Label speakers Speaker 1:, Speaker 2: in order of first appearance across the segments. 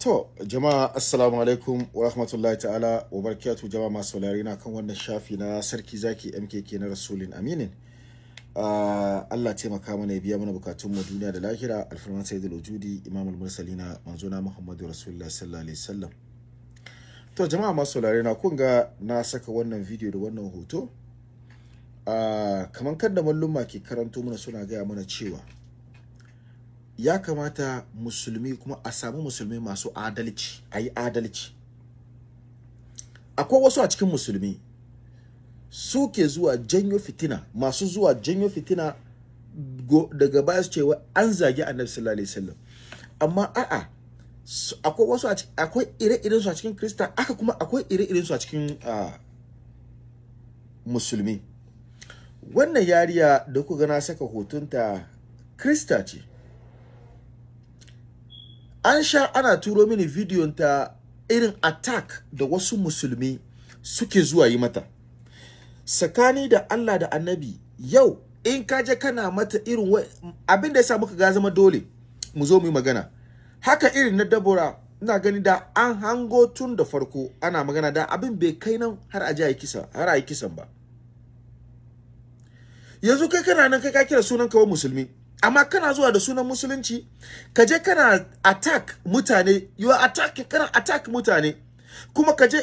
Speaker 1: To, jama'a assalamu alaikum wa rahmatullahi ta'ala wa barakatuh jama'a masu saurari na kan wannan shafi na sarki zaki MKK na Rasulin Aminin. Uh, Allah taimaka mana ya biya mana bukatun mu duniya da lahira alfarman sayyidul wujudi imamul mursalina manzona Muhammadu Rasulullah sallallahu alaihi wasallam. To jama'a masu saurari na kun ga na saka wannan video da wannan hoto. Uh, kamar kadda malluma ke karanto mana suna gaya mana cewa ya kamata musulmi kuma a samu musulmi masu adalci a yi adalci. Akwai wasu a cikin musulmi suke zuwa janyo fitina masu zuwa janyo fitina daga baya su cewa an zagi annabi sallallahu alaihi wasallam. Amma a'a akwai wasu akwai ire-iren su a cikin krista aka kuma akwai ire-iren su a cikin musulmi. Wannan yariya da kuka na saka hotunta krista ce. An sha ana turo mini bidiyon ta irin attack da wasu musulmi suke zuwa yi mata. Sakani da Allah da annabi yau in ka je kana mata irin abin da ya sa muka ga zama dole mu zo mu yi magana. Haka irin na dabora ina gani da an hango tun da farko ana magana da abin bai kai nan har a ji kisa har a kisan ba. Yanzu kai kana nan kai ka kira sunan kawai musulmi. Amma kana zuwa da sunan musulunci ka je kana attack mutane you are attack kana attack mutane. Kuma ka je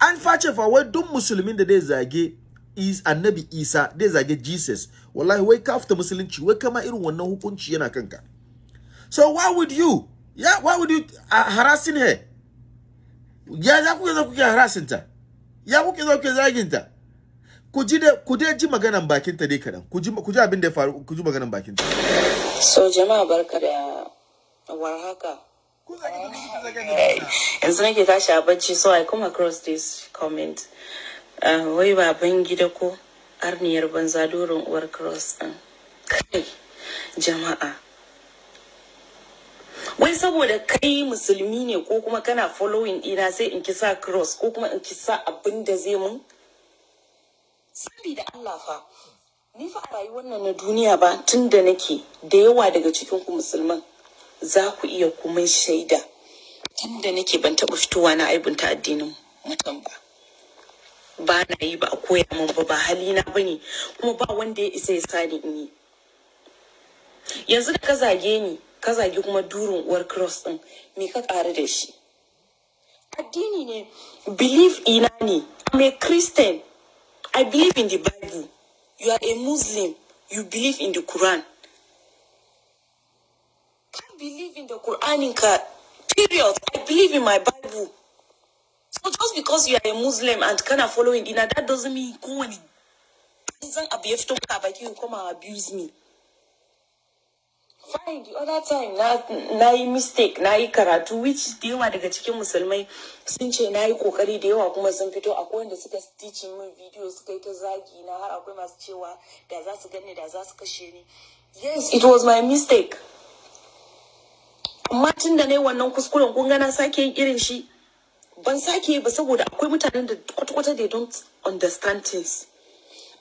Speaker 1: an face fa wai duk musulmin da zai zage is annabi isa zai zage jesus. Wallahi wai ka fita musulunci wai kama irin wannan hukunci yana kanka. So why would you? Yeah why would you uh, harassing her? Ya za ku zo kuke harassing ta? Ya kuke zo kuke zagin ta? Ku ji ku dai ji maganan bakin ta dai kadan ku ji ku ji abin da ya faru ku ji maganan bakin ta
Speaker 2: so jama'a barka da warhaka yanzu nake tashi a bacci so i come across this comment. Uh, wai baban gida ko arniyar banza doron uwar cross din. Kai jama'a. Wai saboda kai musulmi ne ko kuma kana following ina sai in kisa cross ko kuma in kisa abin da zai mun? Da Allah fa ni fa a rayuwar nan na duniya ba tun da nake da yawa daga cikin ku musulman za ku iya kuma shaida. Tun da nake ban taɓa fitowa na aibunta addinin mutum ba. Ba na yi ba a koya min ba ba halina ba ne kuma ba wanda ya isa ya sani in yi. Yanzu da ka zage ni ka zage kuma durin uwar cross din me ka ƙara da shi? Addini ne. Belief ina ne. A Christian. I believe in the Bible. You are a Muslim. You believe in the Quran. Can't believe in the Quran in ka period. I believe in my Bible. So just because you are a Muslim and kind of following in that doesn't mean go and you come and abuse me. Fine, the other time na yi mistake na yi karatu which da yawa daga cikin musulmai sun ce na yi ƙoƙari da yawa kuma sun fito akwai wanda suka stitching min video suka yi ta zagi na har akwai masu cewa da za su gani da za su kashe ni. Yes, it was my mistake. Amma tun da na yi wannan kuskuren kun na sake yin irin shi ban sake ba saboda akwai mutanen da kwata-kwata they don't understand things.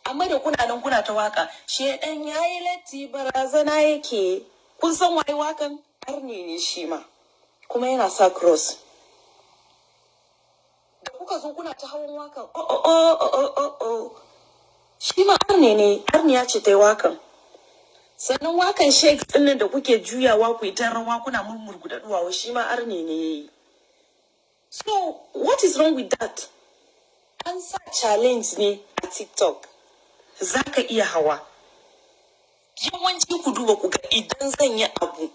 Speaker 2: Amma da kuna nan kuna ta waƙa shedan yayi latti barazana yake. Kun san waye wakan arne ne shi ma. Kuma yana sa cross. Da kuka zo kuna ta hawan wakan oh oh oh oh oh oh shi ma arne ne. Arniya ce ta wakan sannan wakan shakes ɗin nan da kuke juyawa ku yi ta rawa kuna murmurguda duwawa shi ma arne ne yayi so what is wrong with that? An sa challenge ne a tiktok. Za ka iya hawa. Yawanci ku duba ku ga idan zan yi abu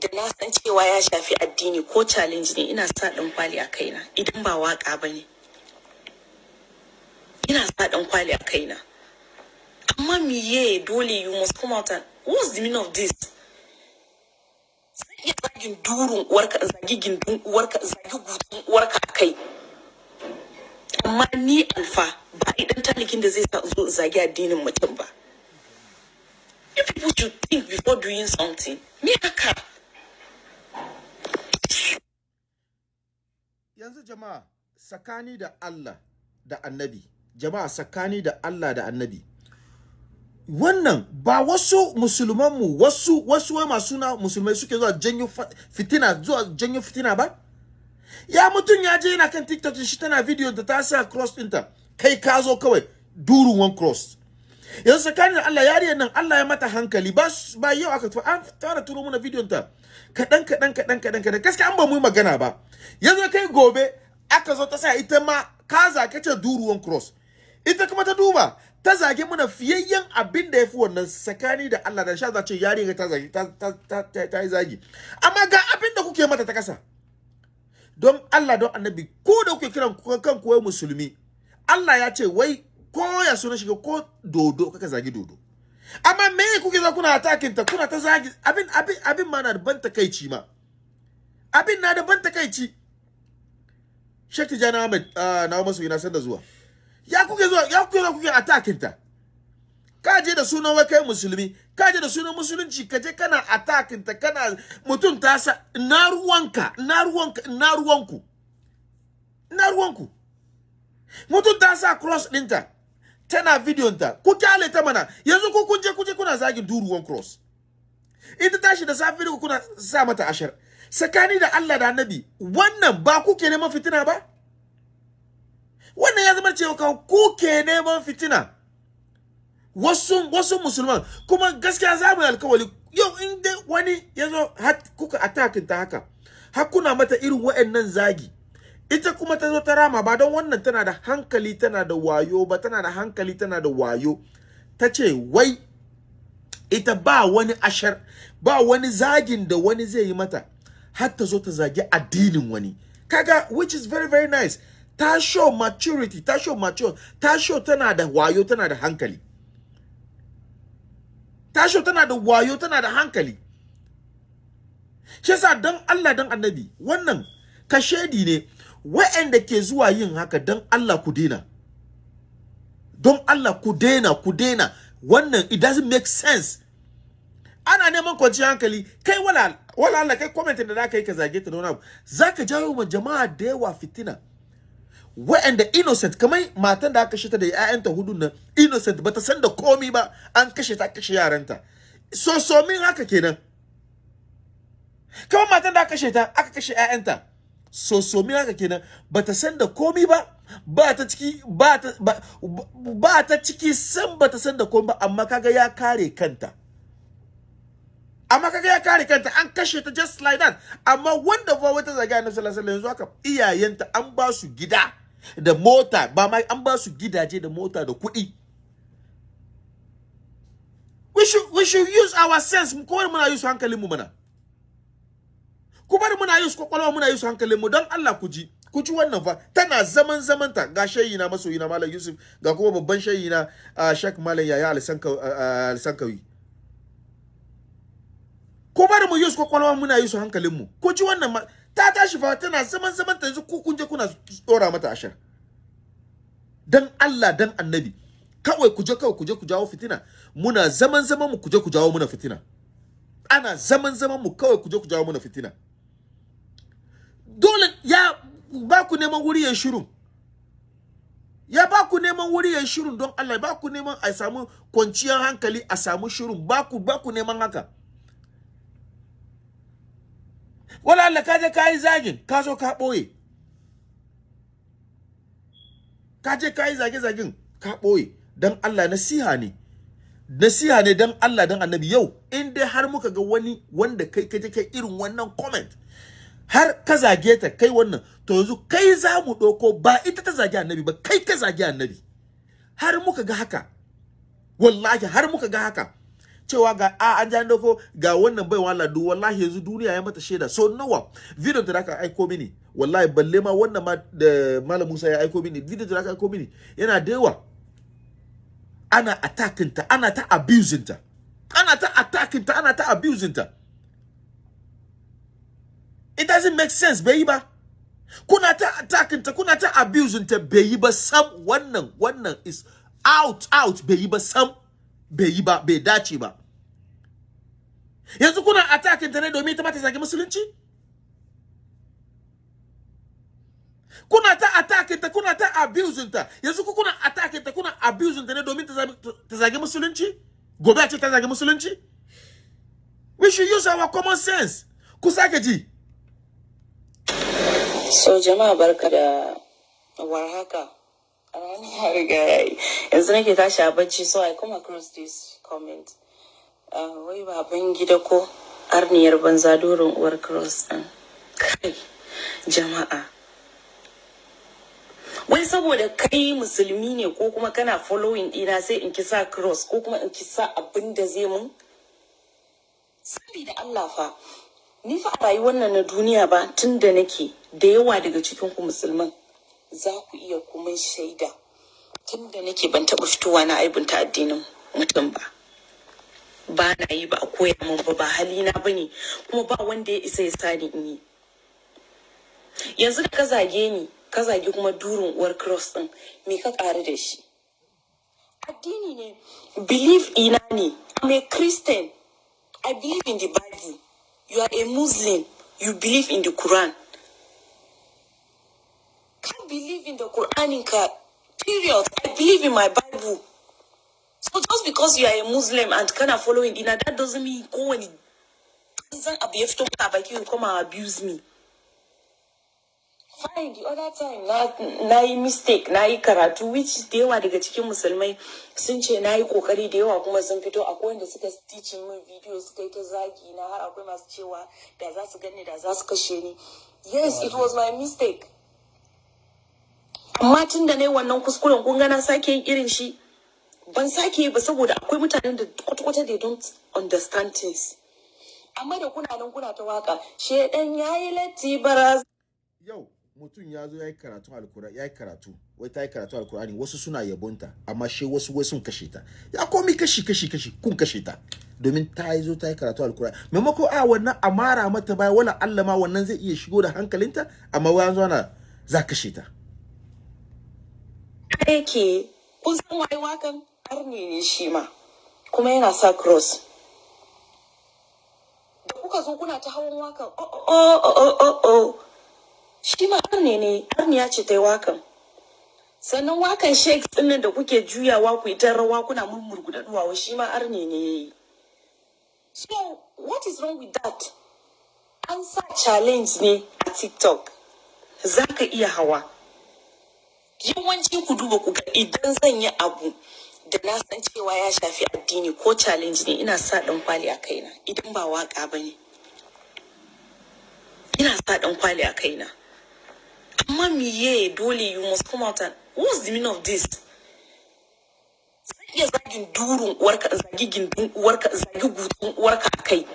Speaker 2: da na san cewa ya shafi addini ko challenge ne ina sa dan kwali a kaina idan ba waƙa ba ne. Ina sa dan kwali a kaina. Amma miye dole you must come out and what's the meaning of this? Zan iya zagin durun uwarka zagi gindin uwarka zagi gudun uwarka a kai. Amma ni alfa ba a dan talikin da zai zo zagi addinin mutum ba. You people should think before doing something me haka?
Speaker 1: Yanzu jama'a sakani da Allah da annabi. Jama'a sakani da Allah da annabi. Wannan ba wasu musulmanmu wasu wasu wai masu na musulmai suke zuwa janyo fitina zuwa janyo fitina ba? Ya mutum ya je yana kan tiktok shi tana video da ta sa cross ɗinta kai ka zo kawai durun one cross. Yanzu tsakanin Allah yariyar nan Allah ya mata hankali. Ba ba yau aka tuwa an fara turo mana bidiyon ta. Kaɗan kaɗan kaɗan kaɗan kaɗan. Gaskiya an ba mu magana ba. Yanzu kai gobe aka zo ta sa ita ma ka zake ce duruwan cross. Ita kuma ta duba ta zage mana fiyayyen abin da ya fi wannan tsakani da Allah. Da sha za ce yariyar ta zage ta ta, ta yi zagi. Amma ga abin da kuke mata ta kasa. Don Allah don annabi ko da kuke kiran kan kuwa musulmi Allah ya ce wai ko ya suna shiga ko dodo kaka zagi dodo. Amma me kuke za kuna atakin ta kuna ta zagi? Abin abin abin ma na da ban takaici ma. Abin na da ban takaici. Sheikh Tijani Ahmed uh, na masu ina sanda zuwa. Ya kuke zuwa ya kuke zuwa kuke atakin ta? Ka je da sunan wai kai musulmi ka je da sunan musulunci ka je kana atakin ta kana mutum ta sa na ruwanka na ruwanka na ruwanku na ruwanku. Mutum ta sa cross ɗinta tana bidiyon ta. Ku ƙyale ta mana. Yanzu ku kun je ku je kuna zagin duruwan cross. Ita tashi da safi ku kuna sa mata ashar. Tsakani da Allah da Annabi wannan ba ku ke neman fitina ba? Wannan ya zama cewa ku ke neman fitina. Wasu wasu musulman kuma gaskiya za mu alkawali. Yau in dai wani ya zo kuka atakin ta haka har kuna mata irin wa'annan zagi ita kuma ta zo ta rama ba don wannan tana da hankali tana da wayo ba tana da hankali tana da wayo. Ta ce wai ita ba wani ashar ba wani zagin da wani zai yi mata har ta zo ta zagi addinin wani. Kaga which is very very nice. Ta show maturity ta show mature ta show tana da wayo tana da hankali. Ta show tana da wayo tana da hankali. Yasa dan Allah dan annabi wannan kashedi ne wa'anda ke zuwa yin haka don Allah ku daina don Allah ku daina ku daina wannan it doesn't make sense. Ana neman kwanciyar hankali. Kai wala wala Allah kai comment da zaka yi ka zage ta don abu. Zaka jawo ma jama'a da yawa fitina. Wa'anda innocent kamar matan da aka kashe ta da ƴaƴanta huɗu nan innocent bata san da komi ba an kashe ta kashe yaranta. So so min haka kenan. Kamar matan da aka kashe ta aka kashe ƴaƴanta. Sosomi haka kenan. Bata san da komi ba ba ta ciki ba ta ba, ba ta ciki san bata san da komi ba amma kaga ya kare kanta. Amma kaga ya kare kanta an kashe ta just like that. Amma wanda fa wata zaga annabi sallallahu alaihi wasallam yanzu haka iyayenta an ba su gida. Da mota ba ma an ba su gidaje da mota da kuɗi. We should we should use our sense. Ko muna use hankalin mu mana. Ku bari muna use ƙwaƙwalwa muna use hankalin mu. Don Allah ku ji ku ji wannan fa. Tana zaman zamanta. Ga shayi na masoyi na Malam Yusuf. Ga kuma babban shayi na uh, Sheikh Malam Yaya Alsankawi ku bari mu use ƙwaƙwalwa muna use hankalin mu. Ku ji wannan ta tashi fa tana zaman zamanta yanzu ku kun je kuna tsora mata ashar. Dan Allah dan Annabi kawai ku je kawai ku je ku jawo fitina. Muna zaman zaman mu ku je ku jawo muna fitina. Ana zaman zaman mu kawai ku je ku jawo muna fitina. Dole ya ba ku neman wuri ya shiru. Ya ba ku neman wuri ya shiru don Allah ba ku neman a samu kwanciyar hankali a samu shiru. Ba ku ba ku neman haka. Wala Allah ka je ka zagin ka ka ɓoye. Ka je ka yi zage-zagen ka ɓoye. Don Allah nasiha ne. Nasiha ne don Allah don annabi. Yau in dai har muka ga wani wanda kai kaje kai irin wannan comment har ka zage ta kai wannan to yanzu kai za mu ɗauko ba ita ta zage annabi ba kai ka zage annabi. Har muka ga haka wallahi har muka ga haka cewa ga a an ja doko ga wannan bai wala du wallahi yanzu duniya ya mata shaida. So nawa video da aka aiko mini wallahi balle ma wannan ma da malam Musa ya aiko mini video da aka aiko mini yana da yawa. Ana attacking ta ana ta abusing ta. Ana ta attacking ta ana ta abusing ta. It doesn't make sense bai ba. Kuna ta attacking ta kuna ta abusing ta bai ba sam. Wannan wannan is out out bai ba sam. Bai yi ba bai dace ba. Yanzu kuna attacking ta ne domin ta mata zagi musulunci? Kuna ta attacking ta kuna ta abusing ta. Yanzu ku kuna attacking ta kuna abusing ta ne domin ta zagi musulunci? Gobe a ce ta zagi musulunci? We should use our common sense. Ku sake ji.
Speaker 2: So jama'a barka da warhaka. Yanzu nake tashi a bacci so I come across this comment. Uh, wai baban gida ko arniyar banza dorin uwar cross ɗin. Kai jama'a. Wai saboda kai musulmi ne ko kuma kana following ɗina sai in kisa cross ko kuma in kisa abin da zai mun? Sabida Allah fa. Ni fa a rayuwar nan na duniya ba tun da nake da yawa daga cikin ku musulman za ku iya kuma shaida tun da nake ban taɓa fitowa na aibunta addinin mutum ba. Ba na yi ba a koya min ba ba halina ba ne kuma ba wanda ya isa ya sani in yi. Yanzu ka zage ni ka zage kuma durin uwar cross ɗin me ka ƙaru da shi. Addini ne belief ina ne I'm a Christian I believe in the Bible. You are a Muslim. You believe in the Quran. Can't believe in the Quran in ka. Period. I believe in my Bible. So just because you are a Muslim and kind of following Dina, that doesn't mean go and you come and abuse me. Fine, the other time na, na mistake, na yi karatu, which da yawa daga cikin musulmai sun ce na yi ƙoƙari da yawa kuma sun fito akwai wanda suka teaching min video suka yi ta zagi na har akwai masu cewa da za gani da za kashe ni. Yes, it was my mistake. Amma tun da yi wannan kuskuren kun na sake yin irin shi, ban sake yi ba saboda akwai mutanen da kwata-kwata they don't understand things. Amma da kuna nan kuna ta waƙa, shedan ya yi latti baraz.
Speaker 1: yau mutum ya zo ya yi karatu alkura ya yi karatu wai ta yi karatu alkurani wasu suna yabonta amma shi wasu wai sun kashe ta ya komi kashi kashi kashi kun kashe ta domin ta yi zo ta yi karatu alkurani maimako a wannan a mara mata baya wala Allah ma wannan zai iya shigo da hankalinta amma wai zo na za kashe ta
Speaker 2: yake kun san waye wakan arne ne shi ma kuma yana sa cross. Da kuka zo kuna ta hawan wakan oh oh oh oh oh oh shi ma arne ne arniya ce ta wakan. Sannan wakan shakes ɗin nan da kuke juyawa ku yi rawa kuna murmurguda duwawa shi ma arne ne ya yi. So what is wrong with that? An sa challenge ne a tiktok. Za ka iya hawa. Yawanci ku duba ku ga idan zan yi abu da na san cewa ya shafi addini ko challenge ne ina sa dan kwali a kaina idan ba waƙa ba ne. Ina sa dan kwali a kaina. Amma miye dole you must come out and what's the meaning of this? Zan iya zagin durun uwarka zagi gindin uwarka zagi gutun uwarka a kai.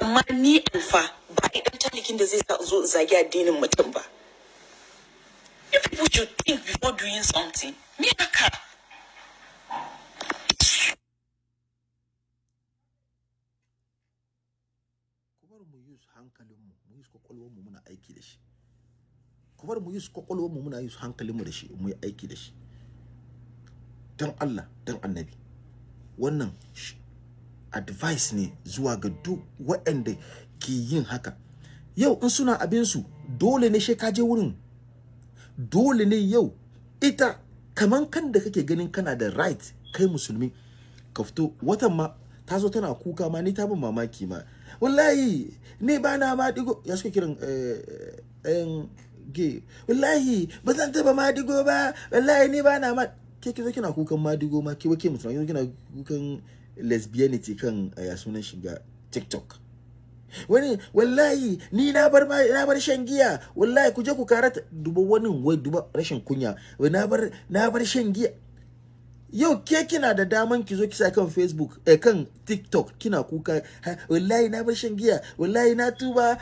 Speaker 2: Amma ni alfa ba idan talikin da zai sa zo zagi addinin mutum ba. You people should think before doing something. Me haka.
Speaker 1: ku bar mu use hankalinmu muna aiki da shi mu use da shi mu yi aiki da shi don Allah don annabi wannan advice ne zuwa ga duk waɗanda ke yin haka yau in suna abinsu dole ne shi ka je wurin dole ne yau ita kaman kan da kake ganin kana da right kai musulmi ka fito. Watan ma ta zo tana kuka ma ni ta bin mamaki ma. Wallahi ni ba na ma ɗigo. Ya suka kiran eh eh ge wallahi ba zan taba ma ɗigo ba. Wallahi ni ba na ma. Ke kizo kina kukan ma ɗigo ma? Ke wake mutum kina kukan lesbianity kan eh, ya sunan shiga tiktok. Wani wallahi ni na bar na bar shan giya. Wallahi ku je ku karata duba wani wai duba rashin kunya. Wai na bar na bar shan giya. Yau ke kina da daman ki zo kisa kan facebook eh kan tiktok kina kuka. Wallahi na bar shan giya. Wallahi na tuba.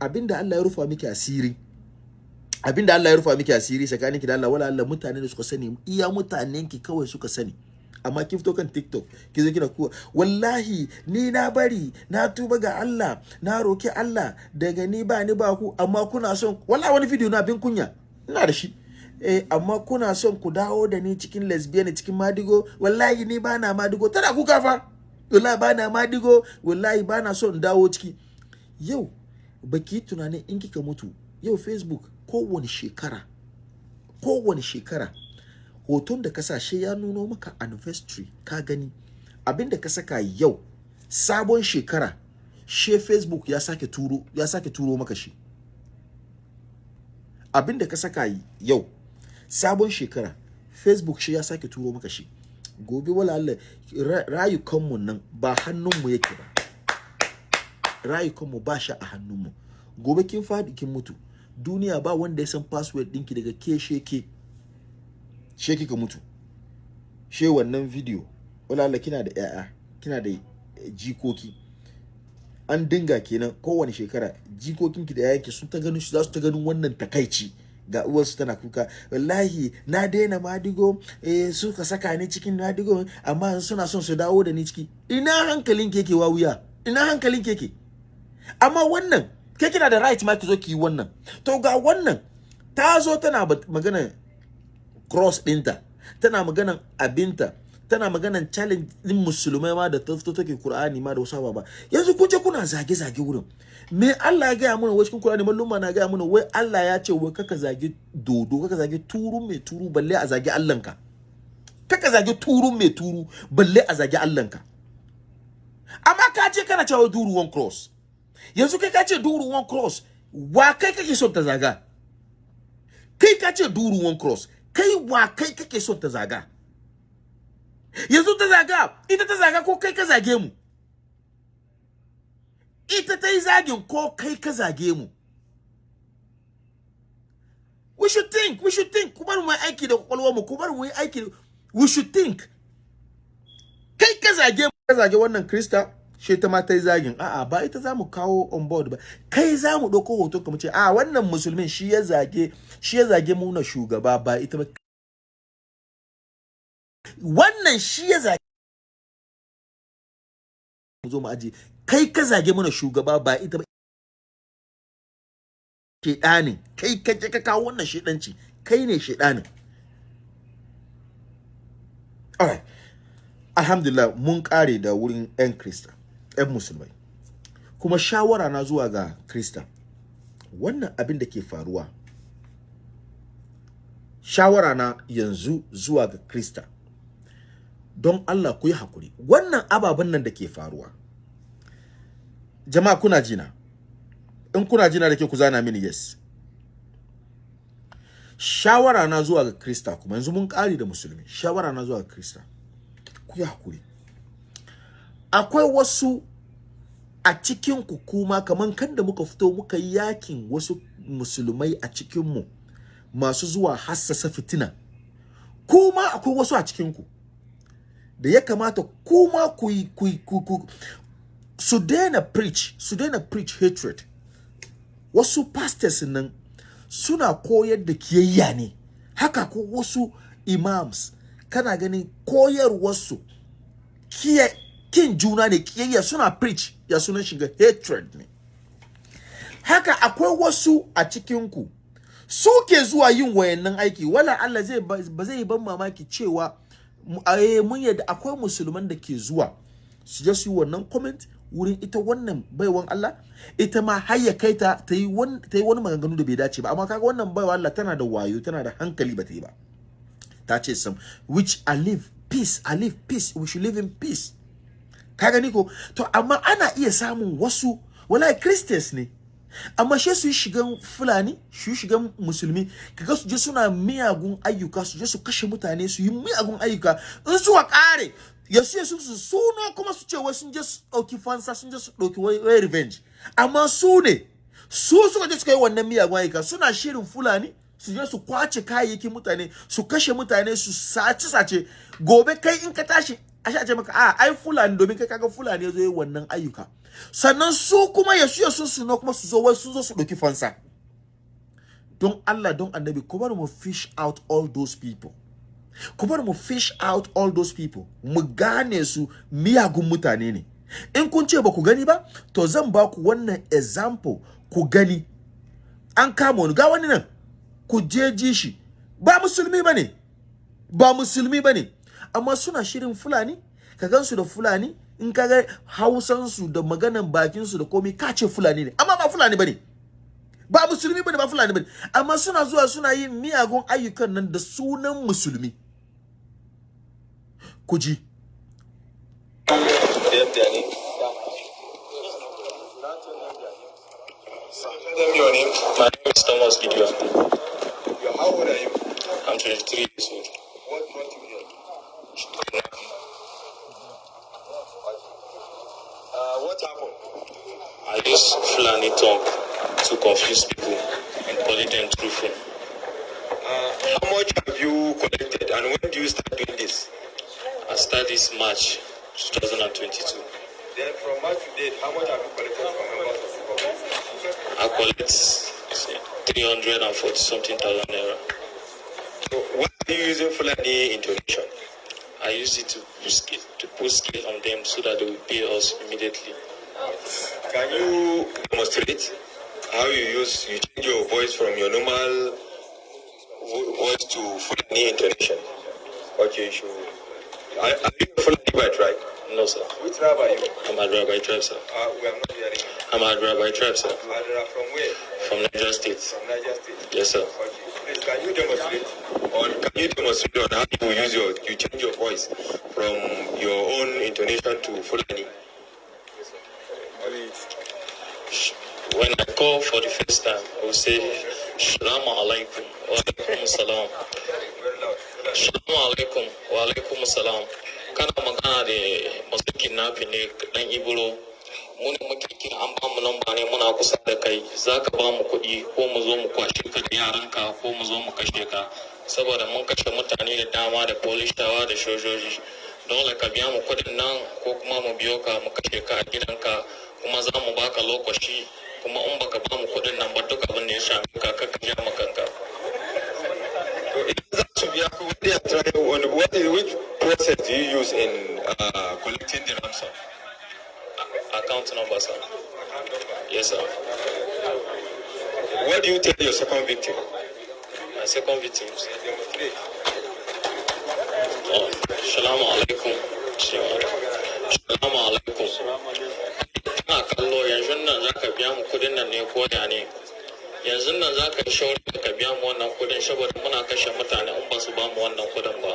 Speaker 1: Abinda Allah ya rufa miki asiri. Abinda Allah ya rufa miki asiri tsakaninki da Allah wala Allah mutane da suka sani iya mutanen ki kawai suka sani. Amma kin fito kan TikTok ki zo kina kuwa wallahi ni na bari na tuba ga Allah na roki Allah. Daga ni ba ni ba ku amma kuna son wallahi wani video na bin kunya. Ina da shi. Eh amma kuna son ku dawo da ni cikin lesbian cikin madigo? Wallahi ni ba na madigo. Tana kuka fa. Wallahi ba na madigo. Wallahi ba na son dawo ciki. Yau baki tunanin in kika mutu yau facebook kowane shekara kowane shekara hoton da ka shi ya nuno maka anniversary ka gani. Abin da ka saka yau sabon shekara she facebook ya sake turo ya sake turo maka shi. Abinda ka saka yau sabon shekara facebook shi ya sake turo maka shi. Gobe wala Allah rayukanmu nan ba hannunmu yake ba. Rayukanmu ba shi a hannunmu. Gobe kin faɗi kin mutu. Duniya ba wanda ya san password ɗinki daga ke. sheke sheki ka mutu. She wannan video wala kina da yaya kina da jikoki. An dinga kenan kowane shekara jikokinki da yayanki sun ta ganin za su ta ganin wannan takaici. Ga uwarsu tana kuka wallahi na daina madigo eh suka saka ni cikin madigo amma suna son su dawo da ni ciki. Ina hankalin keke wuya ina hankalin keke amma wannan ke kina da right ma ki zo ki yi wannan. To ga wannan ta zo tana magana cross ɗinta. Tana maganan abinta. Tana maganan challenge din musulmai ma da ta fito take Qur'ani ma da wasu ba yanzu kun je kuna zage zage wurin. Me Allah ya gaya mana wai cikin Qur'ani? Malluma na gaya mana wai Allah ya ce wai kaka zage dodo kaka zage turu mai turu balle a zage Allahnka. Kaka zage turu mai turu balle a zage Allahnka. Amma ka ce kana cewa duru one cross. Yanzu kai ka ce duru one cross wa kai kake son ta zaga? Kai ka ce duru one cross. Kai wa kai kake son ta zaga? Yanzu ta zaga ita ta zaga ko kai ka zage mu? Ita ta yi zagin ko kai ka zage mu? We should think we should think. Kuma mu aiki da kwakwalwar mu kuma mu aiki. We should think. Kai ka zage mu ka zage wannan krista? She ta ma ta yi zagin. A'a ba ita za mu kawo on board ba. Kai za mu ɗauko hoton ka mu ce a wannan musulmin shi ya zage shi ya zage mu na shugaba ba ita ba. Wannan shi ya zage mu zo mu aje kai ka zage mana shugaba ba ita ba. Shedanin kai ka je ka kawo wannan shedanci kai ne shedanin alright alhamdulillah mun kare da wurin yan krista. Yan musulmai. Kuma shawara na zuwa ga krista wannan abin da ke faruwa shawara na yanzu zuwa ga krista don Allah ku yi haƙuri wannan ababen nan da ke faruwa jama'a kuna jina? In kuna jina da ke ku zana mini yes. Shawara na zuwa ga krista kuma yanzu mun kari da musulmi. Shawara na zuwa ga krista ku yi haƙuri akwai wasu a cikin ku kuma kaman kan da muka fito muka yi yaƙin wasu musulmai a cikin mu masu zuwa hassasa fitina. Kuma akwai wasu a cikin ku da ya kamata kuma ku ku ku su daina preach su daina preach hatred. Wasu pastors nan suna koyar da kiyayya ne. Haka ko wasu imams kana ganin koyarwarsu kiya kin juna ne kiyayya suna preach ya sunan shiga hatred ne. Haka akwai wasu a cikinku suke zuwa yin wayannan aiki. Wala Allah zai ba zai ban mamaki cewa mun yadda akwai musulman da ke zuwa su je su yi wannan comment wurin ita wannan baiwan Allah. Ita ma har ya kai ta ta yi wani maganganu da bai dace ba. Amma kaga wannan baiwa Allah tana da wayo tana da hankali ba ta yi ba. Ta ce sam which I live peace I live peace. We should live in peace. Ka gani ko? To amma ana iya samun wasu wallahi Christians ne. Amma she su yi shigan fulani su yi shigan musulmi kaga su je suna miyagun ayyuka su je su kashe mutane su yi miyagun ayyuka. In suka kare ya su su su suna kuma su ce wai sun je su ɗauki fansa sun je su ɗauki wai revenge. Amma su ne su suka je suka yi wannan miyagun ayyuka suna shirin fulani su je su ƙwace kayayyakin mutane su kashe mutane su sace sace gobe kai in ka tashi a sha ce maka a ai fulani domin kai kaga fulani ya zo yi wannan ayyuka. Sannan su kuma ya su ya su kuma su zo wai su zo su ɗauki fansa. Don Allah don annabi ku bar mu fish out all those people. Ku bar mu fish out all those people. Mu gane su miyagun mutane ne. In kun ce ba ku gani ba to zan ba ku wannan example. Ku gani. An kama wani ga wani nan. Ku je ji shi. Ba musulmi ba ne ba musulmi ba ne amma suna shirin fulani ka gansu da fulani in ka ga hausansu da maganan bakinsu da komi ka ce fulani ne amma ba fulani ba ne ba musulmi ba ne ba fulani ba ne amma suna zuwa suna yin miyagun ayyukan nan da sunan musulmi ku ji
Speaker 3: My name is Thomas Gideon.
Speaker 4: How old are you?
Speaker 3: I'm 23 years old.
Speaker 4: What month
Speaker 3: Uh,
Speaker 4: what happened?
Speaker 3: I just Fulani talk to confuse people and call it untruthful.
Speaker 4: Uh, how much have you collected and when do you start doing this?
Speaker 3: I started this March 2022.
Speaker 4: Then from March to date, how much have you collected from members of the?
Speaker 3: I collect 340 something thousand naira.
Speaker 4: So what are you using Fulani intonation?
Speaker 3: I use it to put skill, to put skill on them so that they will pay us immediately.
Speaker 4: Can you demonstrate how you use, you change your voice from your normal voice to Fulani intonation? Okay, you should. Are, are you Fulani by tribe?
Speaker 3: No, sir.
Speaker 4: Which tribe are you?
Speaker 3: I'm Adra by tribe, sir.
Speaker 4: Uh, we are not hearing you.
Speaker 3: I'm Adra by tribe, sir.
Speaker 4: Adra from where?
Speaker 3: From Niger State.
Speaker 4: From Niger State.
Speaker 3: Yes, sir.
Speaker 4: Okay. Please, can you demonstrate? Or can you demonstrate on how you use your, you change your voice from your own intonation to Fulani?
Speaker 3: When I call for the first time, I will say, Shalom alaikum, wa alaikum salam. Shalom alaikum, wa alaikum salam. Kana magana da masu kidnapping ne dan Ibro. Mu ne an ba mu lamba ne muna kusa da kai. Za ka ba mu kuɗi ko mu zo mu kwashe ka da yaranka ko mu zo mu kashe ka. Saboda mun kashe mutane da dama da polishawa da sojoji. Dole ka biya mu kuɗin nan ko kuma mu biyo ka mu kashe ka a gidanka kuma za mu baka lokaci kuma in baka ba mu kuɗin nan ba duk abin da ya same ka ka ka ja ma kanka.
Speaker 4: To be when they are trying, on what which process do you use in uh, collecting the ransom?
Speaker 3: Account number, sir. Yes, sir.
Speaker 4: What do you tell your second victim?
Speaker 3: My second victim. sir. Oh, Salamu alaikum. Salamu alaikum. Kana kallo yanzu nan za ka biya mu kuɗin nan ne ko ya ne? Yanzu nan za ka yi ka biya mu wannan kuɗin saboda muna kashe mutane in ba su ba mu wannan kuɗin ba.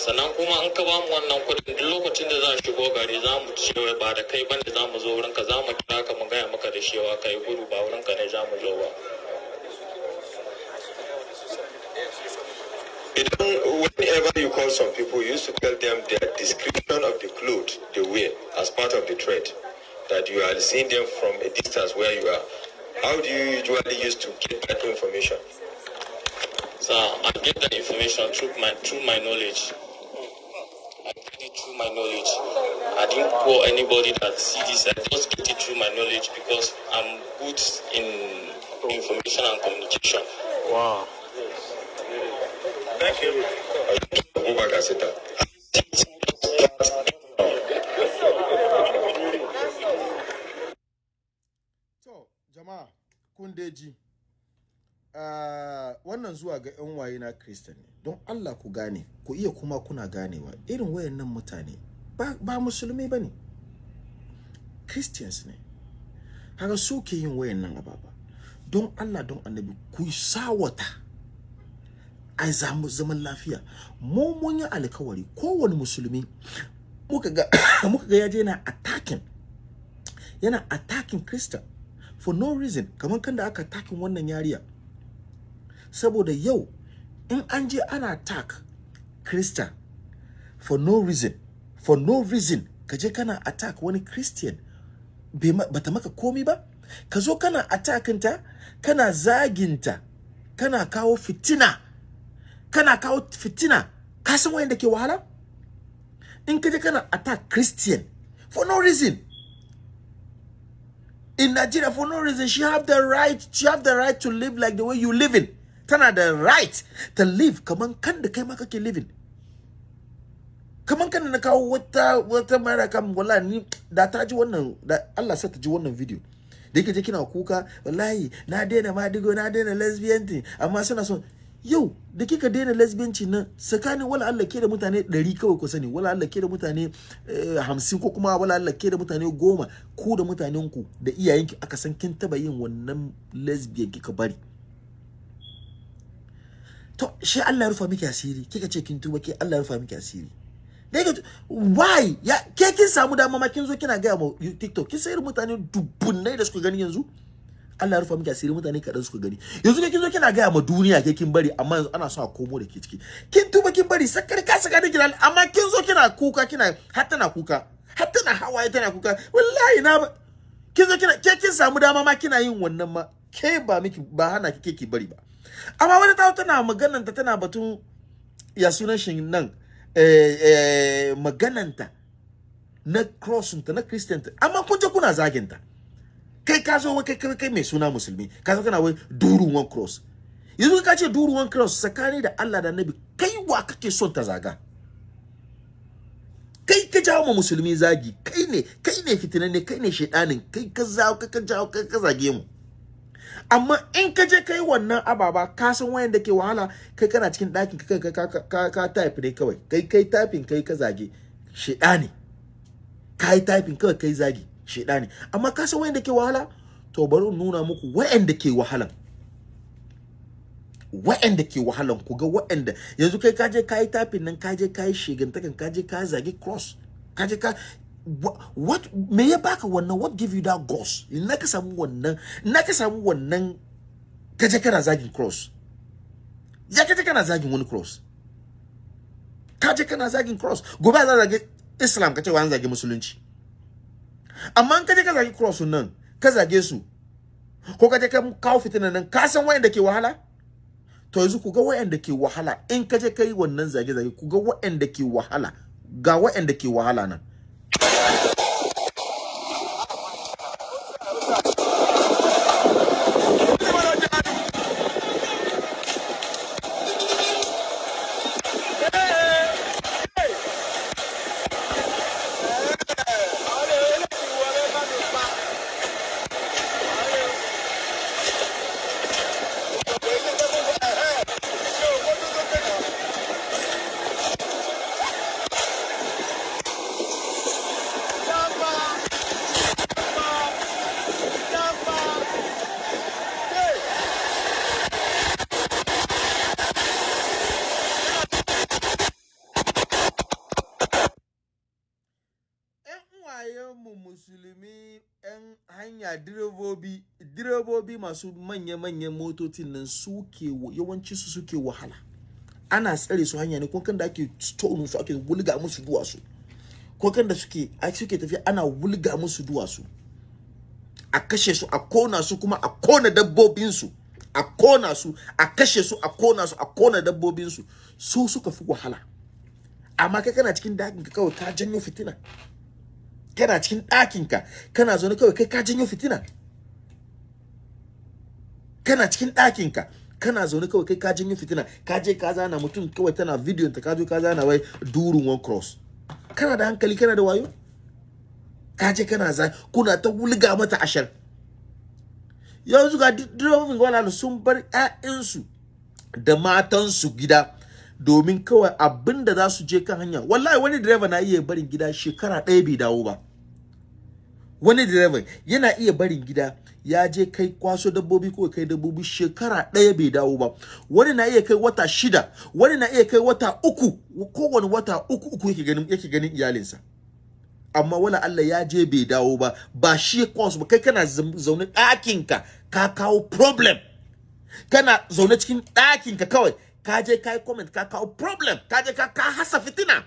Speaker 3: Sannan kuma in ka ba mu wannan kudin duk lokacin da za shigo gari za mu cewa ba da kai bane za mu zo wurinka za mu kira ka mu gaya maka da cewa ka gudu ba wurinka ne za mu zo ba.
Speaker 4: Whenever you call some people, you used to tell them their description of the clothes they wear as part of the trade, that you are seeing them from a distance where you are. How do you usually use to get that information?
Speaker 3: So I get that information through my through my knowledge. I get it through my knowledge. I didn't call anybody that see this. I just get it through my knowledge because I'm good in information and communication.
Speaker 5: Wow.
Speaker 4: Thank you. Go back and sit down.
Speaker 1: Jama'a, kun dai ji. Ah, wannan zuwa ga 'yan waye na Kristan ne. Don Allah ku gane, ku iya kuma kuna ganewa. Irin wayannan mutane ba, musulmi ba ne. Christians ne. Haka su ke yin wayannan ababa. Don Allah don annabi ku sawata. a za mu zaman lafiya mu mun yi alkawari kowane musulmi muka ga muka ga ya je yana attacking yana attacking Christian for no reason kamar kan da aka attacking wannan yariya saboda yau in an je ana attack Christian for no reason for no reason ka je kana attack wani Christian bata maka komi ba. Ka zo kana attackinta kana zaginta kana kawo fitina kana kawo fitina. Ka san wayanda wahala? In ka kana attack Christian for no reason. In Nigeria for no reason she have the right she have the right to live like the way you living tana da right to live kaman kan da kai ma kake living. Kaman kan na kawo wata wata mara kam wallahi ni da ta ji wannan da Allah sa ta ji wannan video. Da yake je kina kuka wallahi na daina madigo na daina lesbian amma suna son yau da kika daina lesbianci nan tsakanin wala Allah ke da mutane 100 kawai ku sani wala Allah ke da mutane eh, 50 ko kuma wala Allah ke da mutane 10 ku da mutanen ku da iyayenki aka san kin taba yin wannan lesbian kika bari. To shi Allah ya rufa miki asiri. Kika ce kin tuba ke Allah ya rufa miki asiri. Dai ga why? Ya ke kin samu dama ma kin zo kina ga ma TikTok. Kin sayar mutane dubbunai da suka gani yanzu? Allah ya rufa miki asiri mutane kaɗan suka gani. Yanzu ne kin zo kina gaya ma duniya ke kin bari amma yanzu ana so a komo da ke ciki. Kin tuba kin bari sakar ka saka da kina amma kin zo kina kuka kina har tana kuka. Har tana hawaye tana kuka. Wallahi na kin zo kina ke kin samu dama ma kina yin wannan ma. Ke ba miki ba hana ki ki bari ba. Amma wani ta tana magananta tana batun ya sunan shi nan eh, eh, magananta na crossinta na christian amma kun je kuna zaginta kai ka zo kai kai mai suna musulmi ka zo kana wai durun one cross. Yanzu ka ce durun one cross tsakani da Allah da Annabi kai wa kake son ta zaga? Kai ka jawo ma musulmi zagi kai ne kai ne fitinanne kai ne shedanin kai ka zawo ka jawo ka zage mu. Amma in ka je kai wannan ababa ka san wayan da ke wahala kai kana cikin ɗakin ka ka ka ka type ne kawai. Kai kai typing kai ka zage shedani kai typing kawai kai zagi shedani amma ka san wayan da ke wahala? To bari in nuna muku wayan da ke wahalan. Wa'anda ke wahalan ku ga wa'anda yanzu kai ka je kai typing nan ka je kai shigantakan ka je ka zagi cross ka je ka what me ya baka wannan what give you that ghost ina ka samu wannan ina ka samu wannan ka je kana zagin cross. Ya ka je kana zagin wani cross. Ka je kana zagin cross. Gobe za zage islam ka ce wa an zage musulunci. Amma in ka je ka zagi cross nan ka zage su ko ka je ka kawo fitina nan ka san wayanda ke wahala? To yanzu ku ga wayanda ke wahala. In ka je ka yi wannan zage-zage ku ga wayanda ke wahala. Ga wayanda ke wahala nan. Yeah. Masu manya-manyan motocin nan suke wa- yawanci su suke wahala. Ana tsare su hanya ne ko kan da ake stone su ake wulga musu duwatsu. Ko kan da suke a suke tafiya ana wulga musu duwatsu. A kashe su a kona su kuma a kona dabbobin su. A kona su a kashe su a kona su a kona dabbobin su. Su suka fi wahala. Amma kai kana cikin ɗakin ka kawai ka janyo fitina. Kana cikin ɗakinka kana zaune kawai kai ka janyo fitina. Kana cikin ɗakinka kana zaune kawai kai ka janyo fitina ka je ka zana mutum kawai tana bidiyon ta ka zo ka zana wai durun one cross. Kana da hankali kana da wayo? Ka je kana za kuna ta wulga mata ashar. Yanzu ga direbobin gwamnati sun bar 'ya'yansu da matansu gida domin kawai abin da za su je kan hanya. Wallahi wani direba na iya barin gida shekara ɗaya bai dawo ba. Wani direba yana iya barin gida ya je kai kwaso dabbobi ko kai dabbobi shekara ɗaya bai dawo ba. Wani na iya kai wata shida wani na iya kai wata uku kowane wata uku uku yake ganin yake ganin iyalinsa. Amma wala Allah ya je bai dawo ba ba shi kwaso ba. Kai kana zaune ɗakinka ka kawo problem. Kana zaune cikin ɗakinka kawai ka je ka yi comment ka kawo problem ka je ka ka hasa fitina.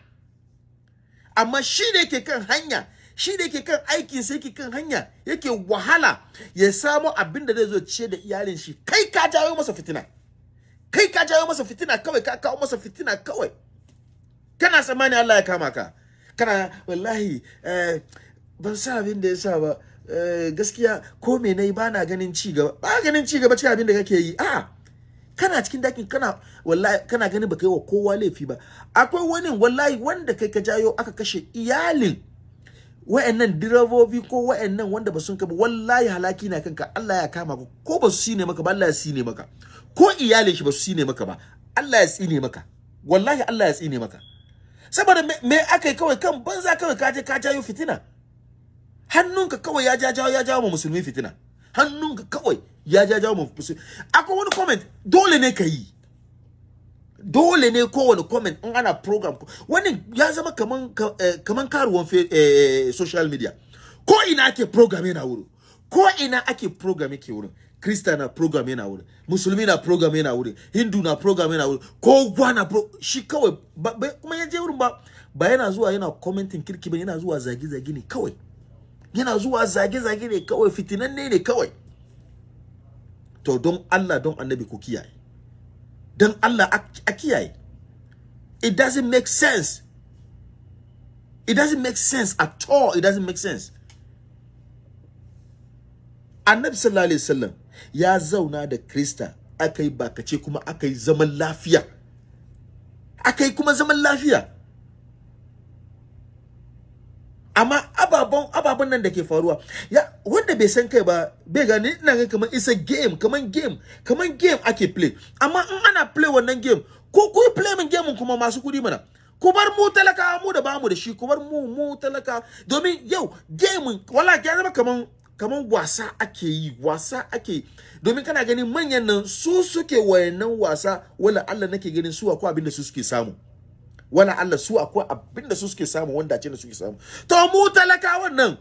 Speaker 1: Amma shi da yake kan hanya shi da yake kan aikin sa yake kan hanya yake wahala ya samu abin da zai zo ce da iyalin shi. Kai ka jawo masa fitina. Kai ka jawo masa fitina kawai ka kawo masa fitina kawai. Kana tsammani Allah ya kama ka? Kana wallahi eh, ban sa abin da ya sa ba. Eh, gaskiya ko me na yi ba na ganin ci gaba. Ba ganin ci gaba cikin abin da kake yi. A kana cikin ɗakin kana wallahi kana ganin baka yi wa kowa laifi ba. Akwai wani wallahi wanda kai ka jayo aka kashe iyalin. Wa'annan direbobi ko wa'annan wanda ba sun kaba wallahi halaki na kanka. Allah ya kama ka ko ba su sine maka ba Allah ya sine maka. Ko iyalin shi ba su sine maka ba Allah ya tsine maka. Wallahi Allah ya tsine maka. Saboda me, aka yi kawai? Kan banza kawai ka je ka jayo fitina. Hannunka kawai ya ja jawo ya jawo musulmi fitina. Hannunka kawai ya ja jawo musulmi. Akwai wani comment dole ne ka yi. Dole ne kowane comment in ana program wani ya zama kaman ka- eh, kaman karuwan eh, social media. Ko ina ake program yana wurin ko ina ake program yake wurin. Krista na program yana wurin musulmi na program yana wurin hindu na program yana wurin kowa na pro shi kawai kuma ya je wurin ba ba yana zuwa yana commenting kirki ba yana zuwa zage-zage ne kawai. Yana zuwa zage-zage ne kawai fitinanne ne kawai. To don Allah don annabi ku kiyaye. Don Allah a kiyaye. It doesn't make sense. It doesn't make sense at all. It doesn't make sense. Annabi sallallahu alaihi wasallam ya zauna da krista aka bakace kuma aka zaman lafiya. Aka kuma zaman lafiya. Amma ababen ababen nan da ke faruwa ya wanda bai san kai ba bai gani ina ga kamar isa game kamar game kamar game ake play. Amma in ana play wannan game ko ku play min game kuma masu kuɗi mana. Ku bar mu talaka mu da ba mu da shi ku bar mu mu talaka domin yau game wala ya zama kaman kaman wasa ake yi wasa ake domin kana ganin manyan nan su suke wayannan wasa wala Allah nake ganin su akwai abin da su suke samu. Wala Allah su akwai abin da su suke samu wanda ce da suke samu. To mu talakawan nan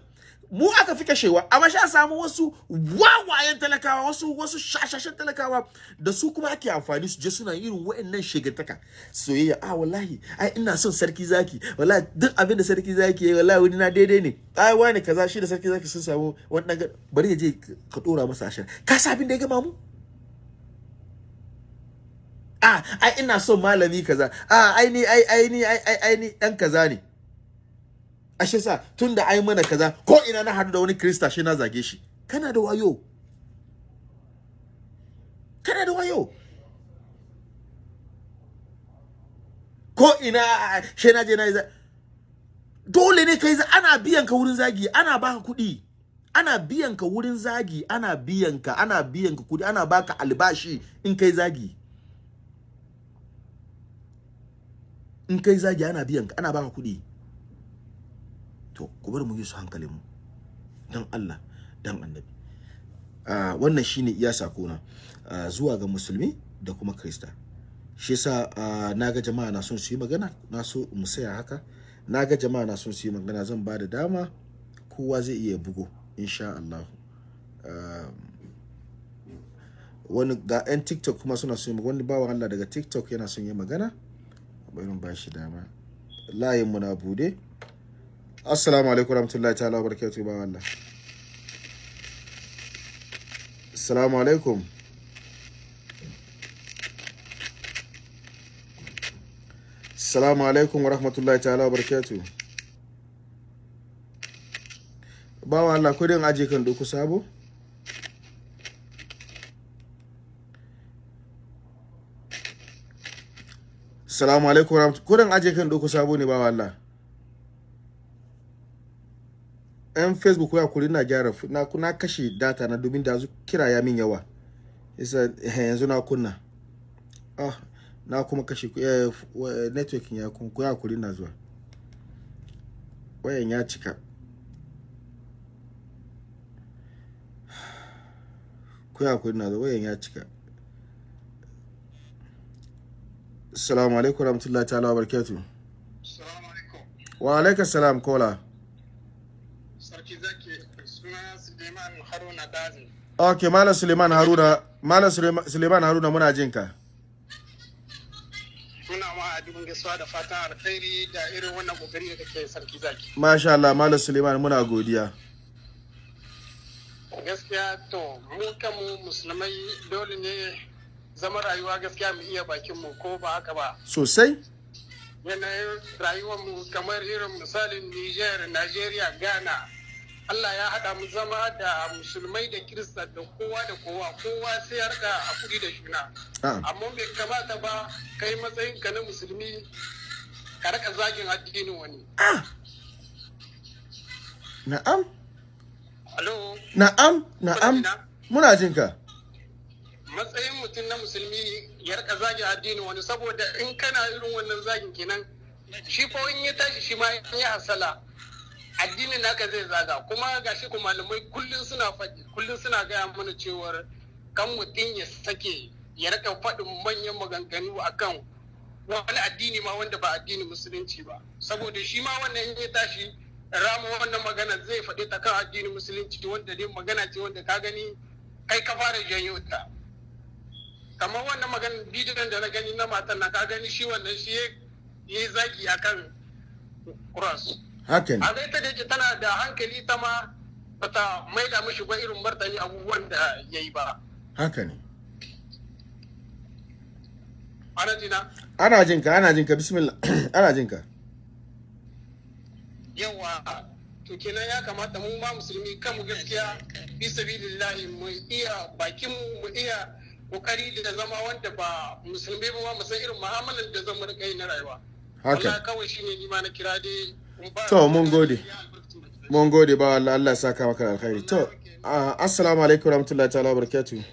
Speaker 1: mu aka fi kashewa. Amma sha samu wasu wawayen talakawa wasu wasu shashashen talakawa da su kuma ake amfani su je suna irin wa'annan shigantaka soyayya a wallahi ai ina son sarki zaki. Wallahi duk abin da sarki zaki yayi wallahi wani na daidai ne. Ai wani kaza shi da sarki zaki sun samu ga- bari ya je ka dora masa ashar ka sa abin da ya gama mu? A ai ina son malami kaza. A ai ni ai ai ni ai ai ai ni dan kaza ne. Ashe sa tunda ai mana kaza ko ina na hadu da wani krista shi na zage shi. Kana da wayo. Kana da wayo. Ko ina shi na je na yi dole ne kai ana biyan ka wurin zagi ana baka kuɗi. Ana biyan ka wurin zagi ana biyan ka ana biyan ka kuɗi ana baka albashi in kai zagi. In kai zagi ana biyan ka ana baka kuɗi. To ku bar mu yi su hankalin mu. Dan Allah dan annabi. Ah wannan shine iya sakona ah, zuwa ga musulmi da kuma krista. Shi yasa ah, na ga jama'a na son su yi magana na so mu saya haka. Naga jama'a na son su yi magana zan ba da dama kowa zai iya bugo insha Allah. Ah, wani ga 'yan tiktok kuma suna son wani bawan Allah daga tiktok yana son yi magana. Bari mu ba shi dama. Layin mu na buɗe. Assalamu alaikum warahmatullahi ta'ala wa barakatuhu ba wallah assalamu alaikum. Assalamu alaikum warahmatullahi ta'ala wa barakatuhu ba wallah ko din aje kan doku sabo? Assalamu alaikum warahmatullahi ko din aje kan doku sabo ne ba wallah yan facebook ya kuri na gyara na, na kashe data na domin da kira ya min yawa. Yasa eh, yanzu na kunna. Ah na kuma kashe eh, networking ya kun ku ya kuri na zuwa. Wayan ya cika. Ku ya kuri na zuwa wayan ya cika. Assalamu alaikum warahmatullahi ta'ala wa barakatuh
Speaker 5: Salamu alaikum.
Speaker 1: wa alaikum salam kola
Speaker 5: Sarki zaki suna Suleiman Haruna Dazi.
Speaker 1: Ok, Malam Suleiman Haruna, Malam Suleiman Haruna muna jin ka.
Speaker 5: Muna ma adubin gaisuwa da fatan alkhairi da irin wannan ƙoƙari da kake sarki zaki.
Speaker 1: Masha Allah, Malam Suleiman muna godiya.
Speaker 5: Gaskiya to mu kanmu musulmai dole ne zama rayuwa gaskiya mu iya bakin mu ko ba haka ba.
Speaker 1: Sosai?
Speaker 5: Yanayin rayuwar mu kamar irin misalin Niger, Nigeria, Ghana. Allah ya haɗa mu zama da musulmai da kirista da kowa da kowa kowa sai ya riƙa haƙuri da juna.
Speaker 1: Ah,
Speaker 5: amma bai kamata ba kai matsayin ka na musulmi ka raka zagin addinin wani
Speaker 1: na'am,
Speaker 5: alo
Speaker 1: na'am, na'am. Muna jin ka.
Speaker 5: Matsayin mutum na musulmi ya raka zagin addinin wani saboda in kana irin wannan zagin kenan shi ko in ya tashi shi ma in ya hasala addinin naka zai zaga. Kuma gashi ku malamai kullum suna faɗi kullum suna gaya mana cewar kan mutum ya sake ya raka faɗin manyan maganganu akan wani addini ma wanda ba addinin musulunci ba. Saboda shi ma wannan in ya tashi rama wannan magana zai faɗi ta kan addinin musulunci wanda dai magana ce wanda ka gani kai ka fara janyo ta. Kamar wannan magana bidiyon da na gani na matan na ka gani shi wannan shi ya yi zagi akan cross.
Speaker 1: Haka ne.
Speaker 5: a ga ita da tana da hankali ta ma bata maida mishi ba irin martani abubuwan da ya yi ba.
Speaker 1: Haka ne.
Speaker 5: Ana jina?
Speaker 1: Ana jinka ana jinka bismillah. Ana jinka.
Speaker 5: Yawa to kenan ya kamata mu ma musulmi kan mu gaskiya fi sabilillahi mu iya bakin mu mu iya ƙoƙari da zama wanda ba musulmi ba mu san irin mu'amalar da zan riƙa yi na rayuwa.
Speaker 1: Haka.
Speaker 5: Allah kawai shine ni ma na kira dai
Speaker 1: To, mun gode. mun gode ba Allah Allah ya saka maka da alkhairi. To assalamu alaikum warahmatullahi ta'ala barakatuh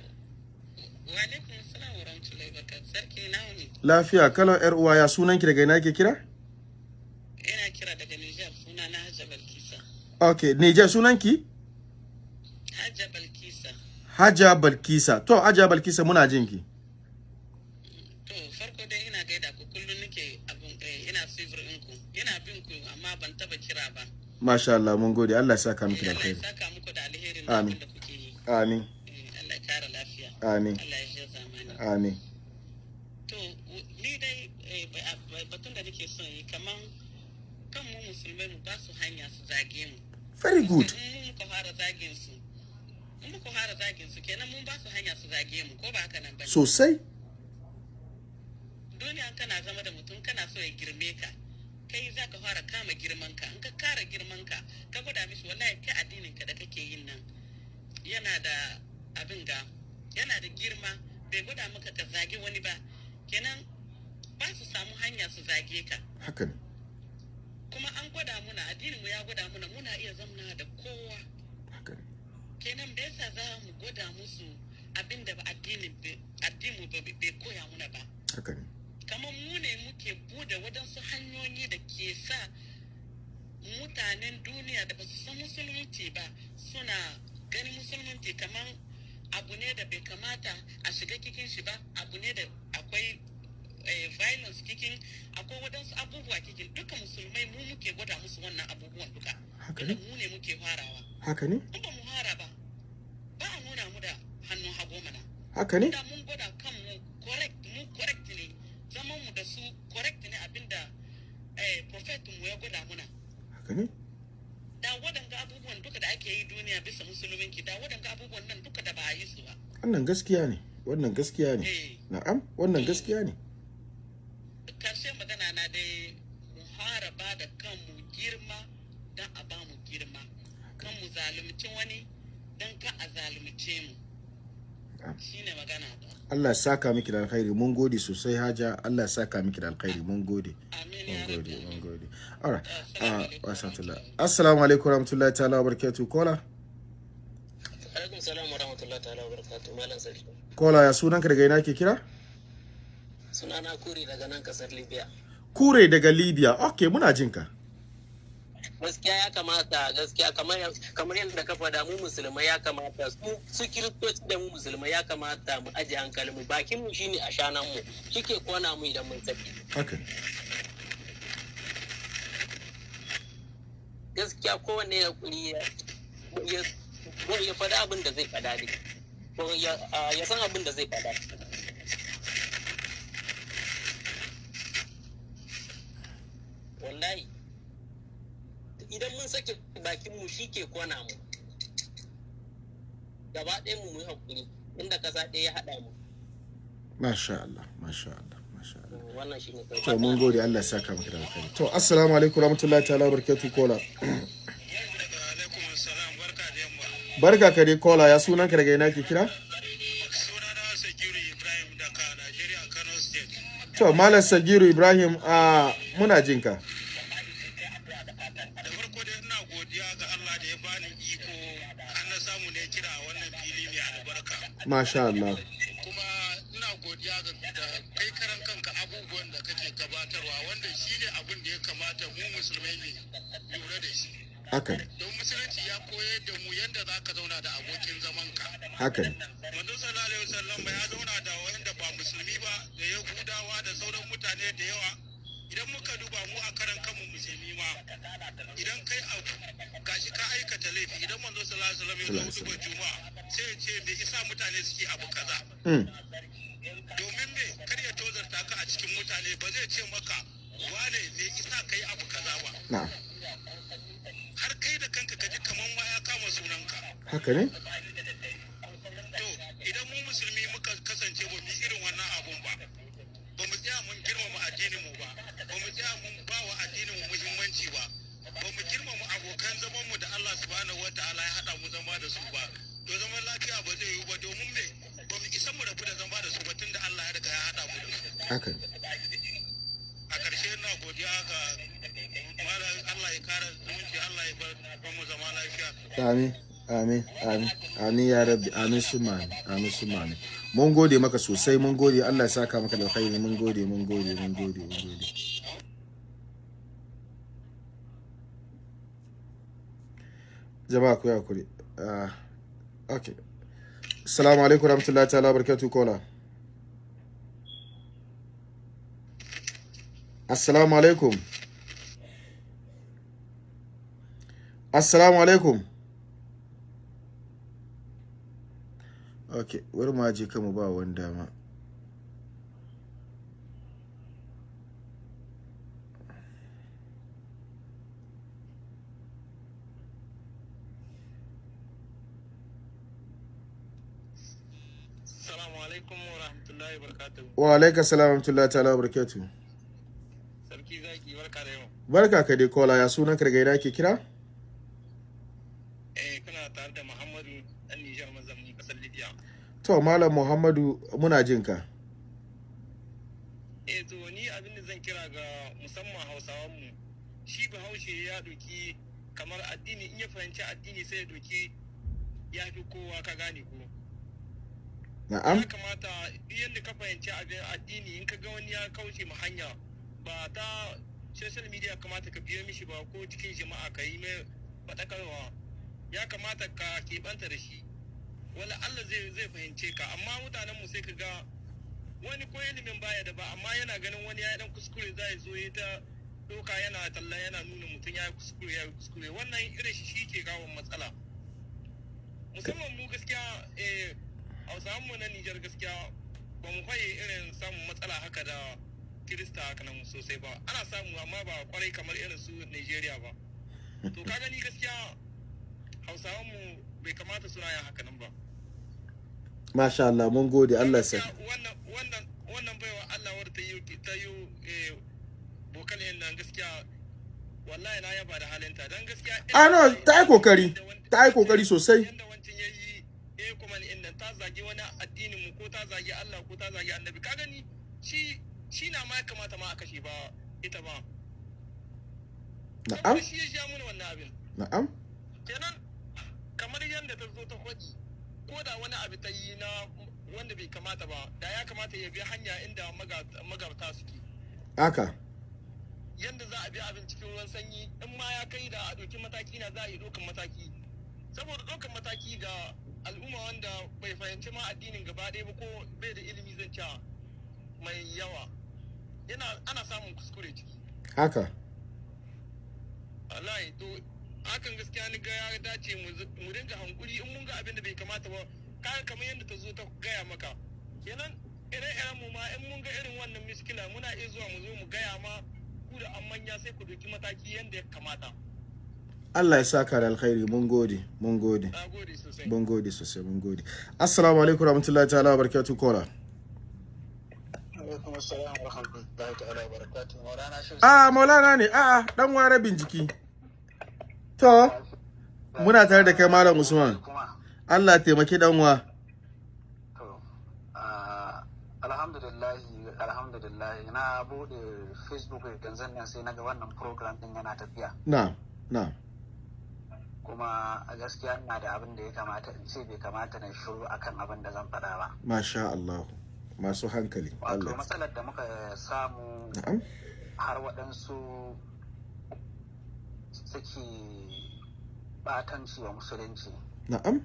Speaker 1: lafiya kalan yar uwa ya sunan ki daga ina ke kira?
Speaker 6: Ina kira daga Nijar suna na Hajja Balkisa.
Speaker 1: okay Niger sunan ki Haja Balkisa to Haja Balkisa muna jin ki
Speaker 6: To farko dai ina gaida ku kullum nake abun eh, ina suivre ɗinku. Ina bin ku amma ban taba kira ba.
Speaker 1: masha Allah mun gode Allah ya saka miki da
Speaker 6: Allah ya saka muku da alherin da
Speaker 1: Amin.
Speaker 6: abin da kuke yi.
Speaker 1: amin
Speaker 6: Eh, Allah ya kara lafiya.
Speaker 1: amin
Speaker 6: Allah ya shi zamani.
Speaker 1: amin
Speaker 6: To ni dai eh, ba- ba- batun da nake son yi kaman kan mu musulmai mu ba su hanya su zage mu.
Speaker 1: very good
Speaker 6: in muka fara zagin su in muka fara zagin su kenan mun ba su hanya su zage mu ko ba haka nan ba
Speaker 1: sosai.
Speaker 6: Duniya kana zama da mutum kana so ya girme ka kai za ka fara kama girman ka. In ka kara girman ka ka gwada mishi wallahi kai addinin ka da kake yin nan yana da abin ga yana da girma. Bai gwada maka ka zage wani ba. Kenan ba su samu hanya su zage ka.
Speaker 1: Haka ne.
Speaker 6: Kuma an gwada muna addinin mu ya gwada muna muna iya zamna da kowa. Kenan da yasa za mu gwada musu abin da addinin addini bai koya muna ba? Kamar mu ne muke buɗe waɗansu hanyoyi da ke sa mutanen duniya da ba su san musulunci ba suna ganin musulunci kamar abu ne da bai kamata a shiga cikin shi ba abu ne da akwai eh, violence cikin akwai waɗansu abubuwa cikin. Duka musulmai mu muke gwada musu wannan abubuwan duka.
Speaker 1: Haka ne.
Speaker 6: mu ne muke farawa.
Speaker 1: Haka ne?
Speaker 6: Ba mu fara ba a nuna mu da
Speaker 1: haka ne?
Speaker 6: Da mun gwada kanmu correct mu correct ne zaman mu da su correct ne abin da eh, prophet mu ya gwada muna.
Speaker 1: Haka ne?
Speaker 6: Da waɗanga abubuwan duka da ake yi duniya bisa musulminki da waɗanga abubuwan nan duka da ba a yi su ba.
Speaker 1: Wannan gaskiya ne wannan gaskiya ne.
Speaker 6: Eh.
Speaker 1: Na'am wannan gaskiya ne
Speaker 6: ƙarshen magana na dai mu fara ba da kanmu girma don a ba mu girma kan mu zalunci wani don ka a zalunce mu shine magana
Speaker 1: Allah ya saka miki da alkhairi. Mun gode sosai haja Allah ya saka miki da alkhairi. Mun gode.
Speaker 6: Amin
Speaker 1: mun
Speaker 6: ya
Speaker 1: gode mun gode. Alright
Speaker 6: Assalamu
Speaker 1: ah
Speaker 6: alaikum.
Speaker 1: wa sallallahu assalamu alaikum warahmatullahi ta'ala wabarakatuh. Kola
Speaker 6: alaikum salam wa rahmatullahi ta'ala wa barakatuh malam sarki
Speaker 1: kola ya sunanka daga ina ke kira?
Speaker 6: Sunana kuri daga nan ƙasar libya.
Speaker 1: Kure daga libya. Okay muna jinka
Speaker 6: gaskiya ya kamata gaskiya kamar yadda ka faɗa mu musulmai ya kamata su su kiristoci da mu musulmai ya kamata mu aje hankali mu. Bakin mu shine a shanan mu shike kona mu idan mun saki
Speaker 1: ne
Speaker 6: gaskiya kowanne ya kuri ya faɗa abin da zai faɗa ne. Ya san abin da zai faɗa. Wallahi. Idan mun sake bakin mu shi ke kona mu. Gaba ɗaya mu mu haƙuri inda ƙasa ɗaya ya haɗa mu.
Speaker 1: Masha Allah masha Allah masha Allah.
Speaker 6: Wannan shi ne
Speaker 1: to mun gode Allah ya saka miki da alkhairi. To assalamu alaikum warahmatullahi ta'ala wabarakatuh kola
Speaker 7: barka da yamma
Speaker 1: barka ka dai kola ya sunanka daga ina ke kira? To malam sagiru ibrahim a muna jinka
Speaker 7: da farko dai ina godiya ga Allah da ya bani iko har na samu ne kira a wannan fili mai albarka
Speaker 1: masha Allah.
Speaker 7: Kuma ina godiya ga da kai karan kanka abubuwan da kake gabatarwa wanda shi ne abin da ya kamata mu musulmai ne lura da shi.
Speaker 1: Haka ne.
Speaker 7: Don musulunci ya koyar da mu yadda za ka zauna da abokin zamanka.
Speaker 1: Haka ne.
Speaker 7: Manzo sallallahu alaihi wasallam ya zauna da wanda ba musulmi ba da yahudawa da sauran mutane da yawa. Idan muka duba mu a karan kanmu musulmi ma idan kai abu gashi ka aikata laifi idan manzo sallallahu alaihi wasallam ya zo duba juma'a sai ya ce me isa mutane suke abu kaza?
Speaker 1: Mm.
Speaker 7: domin me? Kar ya tozarta ka a cikin mutane ba zai ce maka wane me isa kai abu kaza ba? Har kai da kanka ka ji kaman ma ya kama sunanka.
Speaker 1: Haka ne?
Speaker 7: Da su ba. To zaman lafiya ba zai yi ba domin me? Ba mu isa mu rabu da zama da su ba tunda Allah ya riga ya haɗa mu da su.
Speaker 1: Haka.
Speaker 7: A ƙarshe na godiya ga malam Allah ya kara zumunci Allah ya bar bar mu zama lafiya.
Speaker 1: Amin amin amin amin ya rabbi amin summa amin amin mun gode maka sosai mun gode. Allah ya saka maka da alkhairi. Mun gode mun gode mun gode mun gode. Jama'a ku ya kuri ah okay assalamu alaikum warahmatullahi ta'ala barakatuh kola assalamu alaikum. Assalamu alaikum. Ok wani ma je kama ba wani dama
Speaker 7: Assalamu alaikum wa rahmatullahi wa barakatuhu
Speaker 1: wa alaika salam rahmatullahi ta'ala wa barakatuh.
Speaker 7: Sarki zaki barka da yau.
Speaker 1: Barka ka dai kola ya sunan ka daga ina ke kira?
Speaker 7: Eh kuna tare da Muhammadu dan Nijar mazamni ƙasar Libya.
Speaker 1: To malam muhammadu muna jin ka.
Speaker 7: Eh to ni abin da zan kira ga musamman hausawan mu shi bahaushe ya doki kamar addini in ya fahimci addini sai ya doki ya fi kowa ka gane ko.
Speaker 1: Na'am.
Speaker 7: Ya kamata yadda ka fahimci addini in ka ga wani ya kauce ma hanya ba ta social media kamata ka biyo mishi ba ko cikin jama'a ka yi mai faɗakarwa. Ya kamata ka keɓanta da shi. Wala Allah zai zai fahimce ka. Amma mutanen mu sai ka ga wani ko ilimin baya da ba amma yana ganin wani ya dan kuskure zai zo ya ta doka yana talla yana nuna mutum ya kuskure ya kuskure. Wannan irin shi shi ke kawo matsala. Musamman mu gaskiya eh hausawan mu na Nijar gaskiya ba mu faye irin samun matsala haka da kirista haka nan sosai ba. Ana samu amma ba ƙwarai kamar irin su Nigeria ba. To ka gani gaskiya hausawan mu bai kamata suna yin haka nan ba.
Speaker 1: Masha Allah mun gode. Allah sa
Speaker 7: Gaskiya wannan wannan wannan baiwa Allah wadda ta yi ta yi eh, bokal yin nan gaskiya wallahi na yaba da halinta. Dan gaskiya
Speaker 1: ah no ta yi ƙoƙari. ta yi ƙoƙari sosai.
Speaker 7: Yanda ni inda ta zagi wani addinin mu ko ta zagi Allah ko ta zagi annabi. Ka gani? Shi shi na ma ya kamata ma a kashe ba ita ba.
Speaker 1: Na'am.
Speaker 7: Shi ya sha mana wannan abin.
Speaker 1: Na'am.
Speaker 7: Kenan kamar yadda ta zo ta faɗi ko da wani abu ta yi na wanda bai kamata ba da ya kamata ya bi hanya inda maga- magabta suke.
Speaker 1: Haka.
Speaker 7: Yadda za a bi abin cikin ruwan sanyi in ma ya kai da a ɗauki mataki na za a yi ɗaukan mataki. Saboda ɗaukan mataki ga al'umma wanda bai fahimci ma addinin gaba ɗaya ba ko bai da ilimi zan cewa mai yawa. Yana ana samun kuskure ciki.
Speaker 1: Haka?
Speaker 7: Wallahi to hakan gaskiya ni ga ya dace mu dinga hankuri in mun ga abin da bai kamata ba kaga kamar yadda ta zo ta gaya maka. Kenan ire-iren mu ma in mun ga irin wannan miskila muna iya zuwa mu zo mu gaya ma ku da an manya sai ku doki mataki yadda ya kamata.
Speaker 1: Allah ya saka da alkhairi. Mun gode mun gode.
Speaker 7: Na
Speaker 1: mun gode sosai mun gode. Assalamu alaikum warahmatullahi ta'ala barakatuh kola
Speaker 8: rahmatullahi barakatuh maulana shi
Speaker 1: ah maulana ne. A'a dan ware binciki to muna tare da kai malam usman. Allah ya taimaki dan wa.
Speaker 8: Ah, alhamdulillah na buɗe facebook yanzu nan sai na ga wannan program din yana tafiya.
Speaker 1: Na'am na'am.
Speaker 8: Kuma a gaskiya ina da abin da ya kamata in ce bai kamata na shiru akan abin da zan faɗa ba.
Speaker 1: Masha Allah masu hankali
Speaker 8: wato matsalar da muka samu har waɗansu suke batanci wa musulunci.
Speaker 1: Na'am.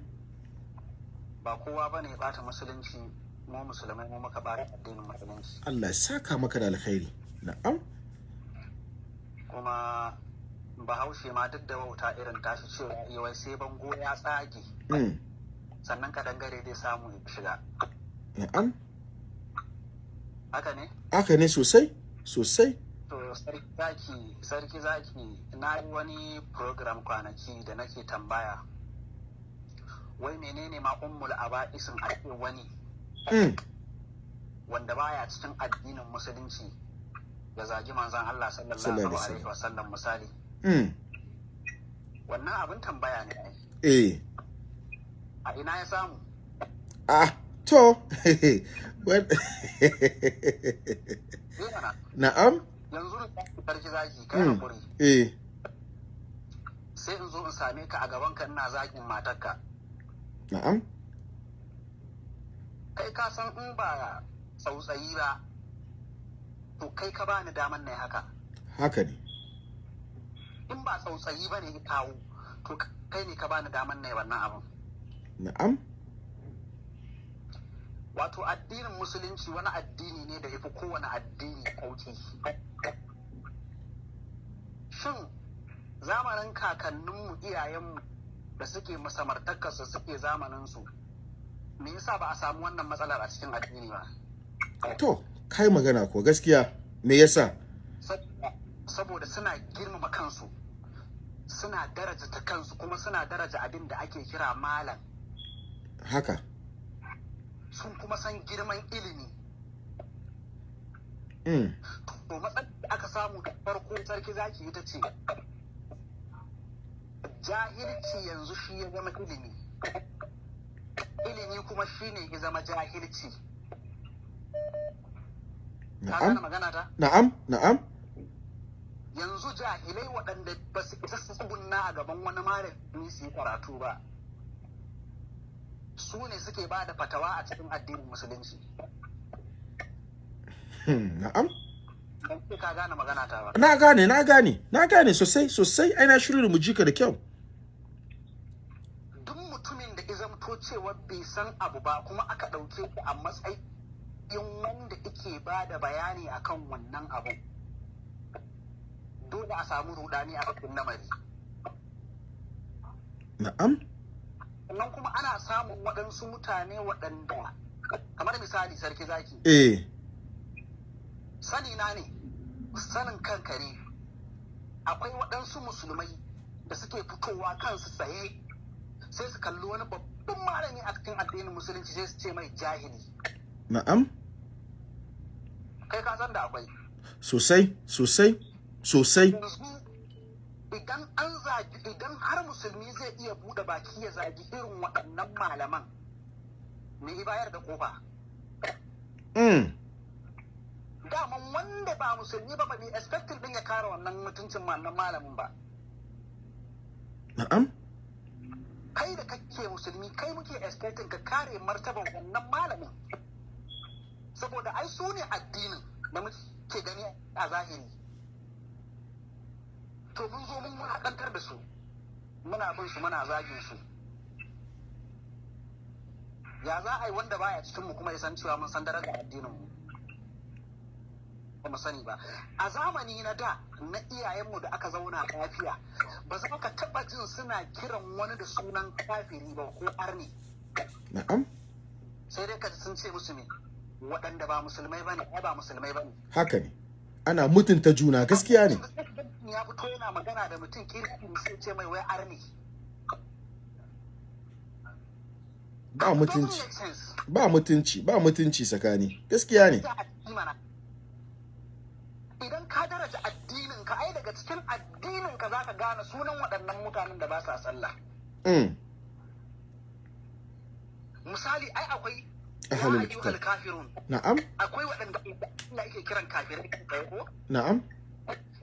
Speaker 8: Ba kowa ba ne bata musulunci mu musulmai mu muka bata addinin musulunci.
Speaker 1: Allah ya saka maka da alkhairi. Na'am.
Speaker 8: Kuma bahaushe ma duk da wauta irin tashi cewa "Eh, wai sai bango ya tsage.
Speaker 1: Mm.
Speaker 8: sannan kadangare zai samu ya shiga.
Speaker 1: Na'am.
Speaker 8: Haka ne?
Speaker 1: Haka ne sosai sosai.
Speaker 8: To sarki zaki sarki zaki na yi wani program kwanaki da nake tambaya. Wai menene ma ummul aba'isin ake wani?
Speaker 1: Mm.
Speaker 8: wanda baya cikin addinin musulunci ya zagi manzon Allah
Speaker 1: Sallallahu alaihi
Speaker 8: wasallam misali. Wannan abin tambaya ne
Speaker 1: eh.
Speaker 8: A ina ya samu?
Speaker 1: Ah to. Na'am?
Speaker 8: Yanzu sarki zaki kai
Speaker 1: Mm.
Speaker 8: haƙuri.
Speaker 1: Eh.
Speaker 8: Sai in zo in same ka a gaban ka ina zakin matarka.
Speaker 1: Na'am?
Speaker 8: Kai ka san in ba tsautsayi ba to kai ka bani daman na haka.
Speaker 1: Haka ne.
Speaker 8: In ba tsautsayi ba ne ya kawo to kai ne ka bani daman na wannan abin
Speaker 1: na'am.
Speaker 8: Wato addinin musulunci wani addini ne da ya fi kowane addini sauƙi. Shin zamanin kakanninmu iyayenmu da suke musamartakarsu suke zamaninsu me yasa ba a samu wannan matsalar a cikin addini ba?
Speaker 1: To kai magana ko gaskiya me yasa?
Speaker 8: Saboda- suna girmama kansu suna daraja ta kansu kuma suna daraja abin da ake kira malam.
Speaker 1: Haka.
Speaker 8: Sun kuma san girman ilimi.
Speaker 1: Mm.
Speaker 8: to matsalar da aka samu da farko sarki zaki ita ce jahilci yanzu shi ya zama ilimi. Ilimi kuma shi ne ya zama jahilci.
Speaker 1: Na'am. na'am na'am.
Speaker 8: Yanzu jahilai waɗanda ba su isa su tsugunna a gaban wani malami su yi karatu ba su ne suke ba da fatawa a cikin addinin musulunci.
Speaker 1: Hmm, na'am.
Speaker 8: Ka gane magana ta ba.
Speaker 1: Na gane na gane na gane sosai sosai. Ai na shirin mu jika da kyau.
Speaker 8: Duk mutumin da ya zamto cewa bai san abu ba kuma aka ɗauke ku a matsayin wanda ike ba da bayani akan wannan abun dole a samu rudani a cikin lamari.
Speaker 1: Na'am.
Speaker 8: Sannan kuma ana samun waɗansu mutane waɗanda kamar misali sarki zaki.
Speaker 1: Eh.
Speaker 8: Sani na ne sanin kanka ne akwai waɗansu musulmai da suke fitowa kansu tsaye sai su kalli wani babban malami a cikin addinin musulunci sai su ce mai jahili.
Speaker 1: Na'am.
Speaker 8: Kai ka san da akwai.
Speaker 1: Sosai sosai. Sosai.
Speaker 8: Idan an zagi idan har musulmi zai iya buɗe baki ya zagi irin waɗannan malaman me bayar da ƙofa
Speaker 1: mm.
Speaker 8: daman wanda ba musulmi ba ba ne expecting din ya kare wannan mutuncin wannan malamin ba.
Speaker 1: Na'am.
Speaker 8: Kai da kake musulmi kai muke expecting ka kare martaban wannan malamin. Saboda ai su ne addinin da muke gani a zahiri. To mun zo mun haɗantar da su. Muna bin su muna zagin su. Ya za a yi wanda baya cikin mu kuma ya san cewa mun san darajar addinin mu ba mu sani ba. A zamani na da na iyayenmu da aka zauna lafiya ba za ka taba jin suna kiran wani da sunan kafiri ba ko arni
Speaker 1: na'am.
Speaker 8: Sai dai ka sun ce musu ne waɗanda ba musulmai ba ne ba musulmai ba ne.
Speaker 1: Haka ne. Ana mutunta juna gaskiya ne.
Speaker 8: Ya fito yana magana da mutum kirki sai ce mai wai arni
Speaker 1: ba mutunci. ba mutunci ba mutunci tsakani. Gaskiya ne.
Speaker 8: Idan ka daraja addinin ka ai daga cikin addinin ka zaka gane sunan waɗannan mutanen da ba sa sallah.
Speaker 1: Mm.
Speaker 8: misali ai akwai
Speaker 1: Ahlul
Speaker 8: ya
Speaker 1: kitab. na'am
Speaker 8: akwai waɗanda Allah yake kiran kafirai ko
Speaker 1: na'am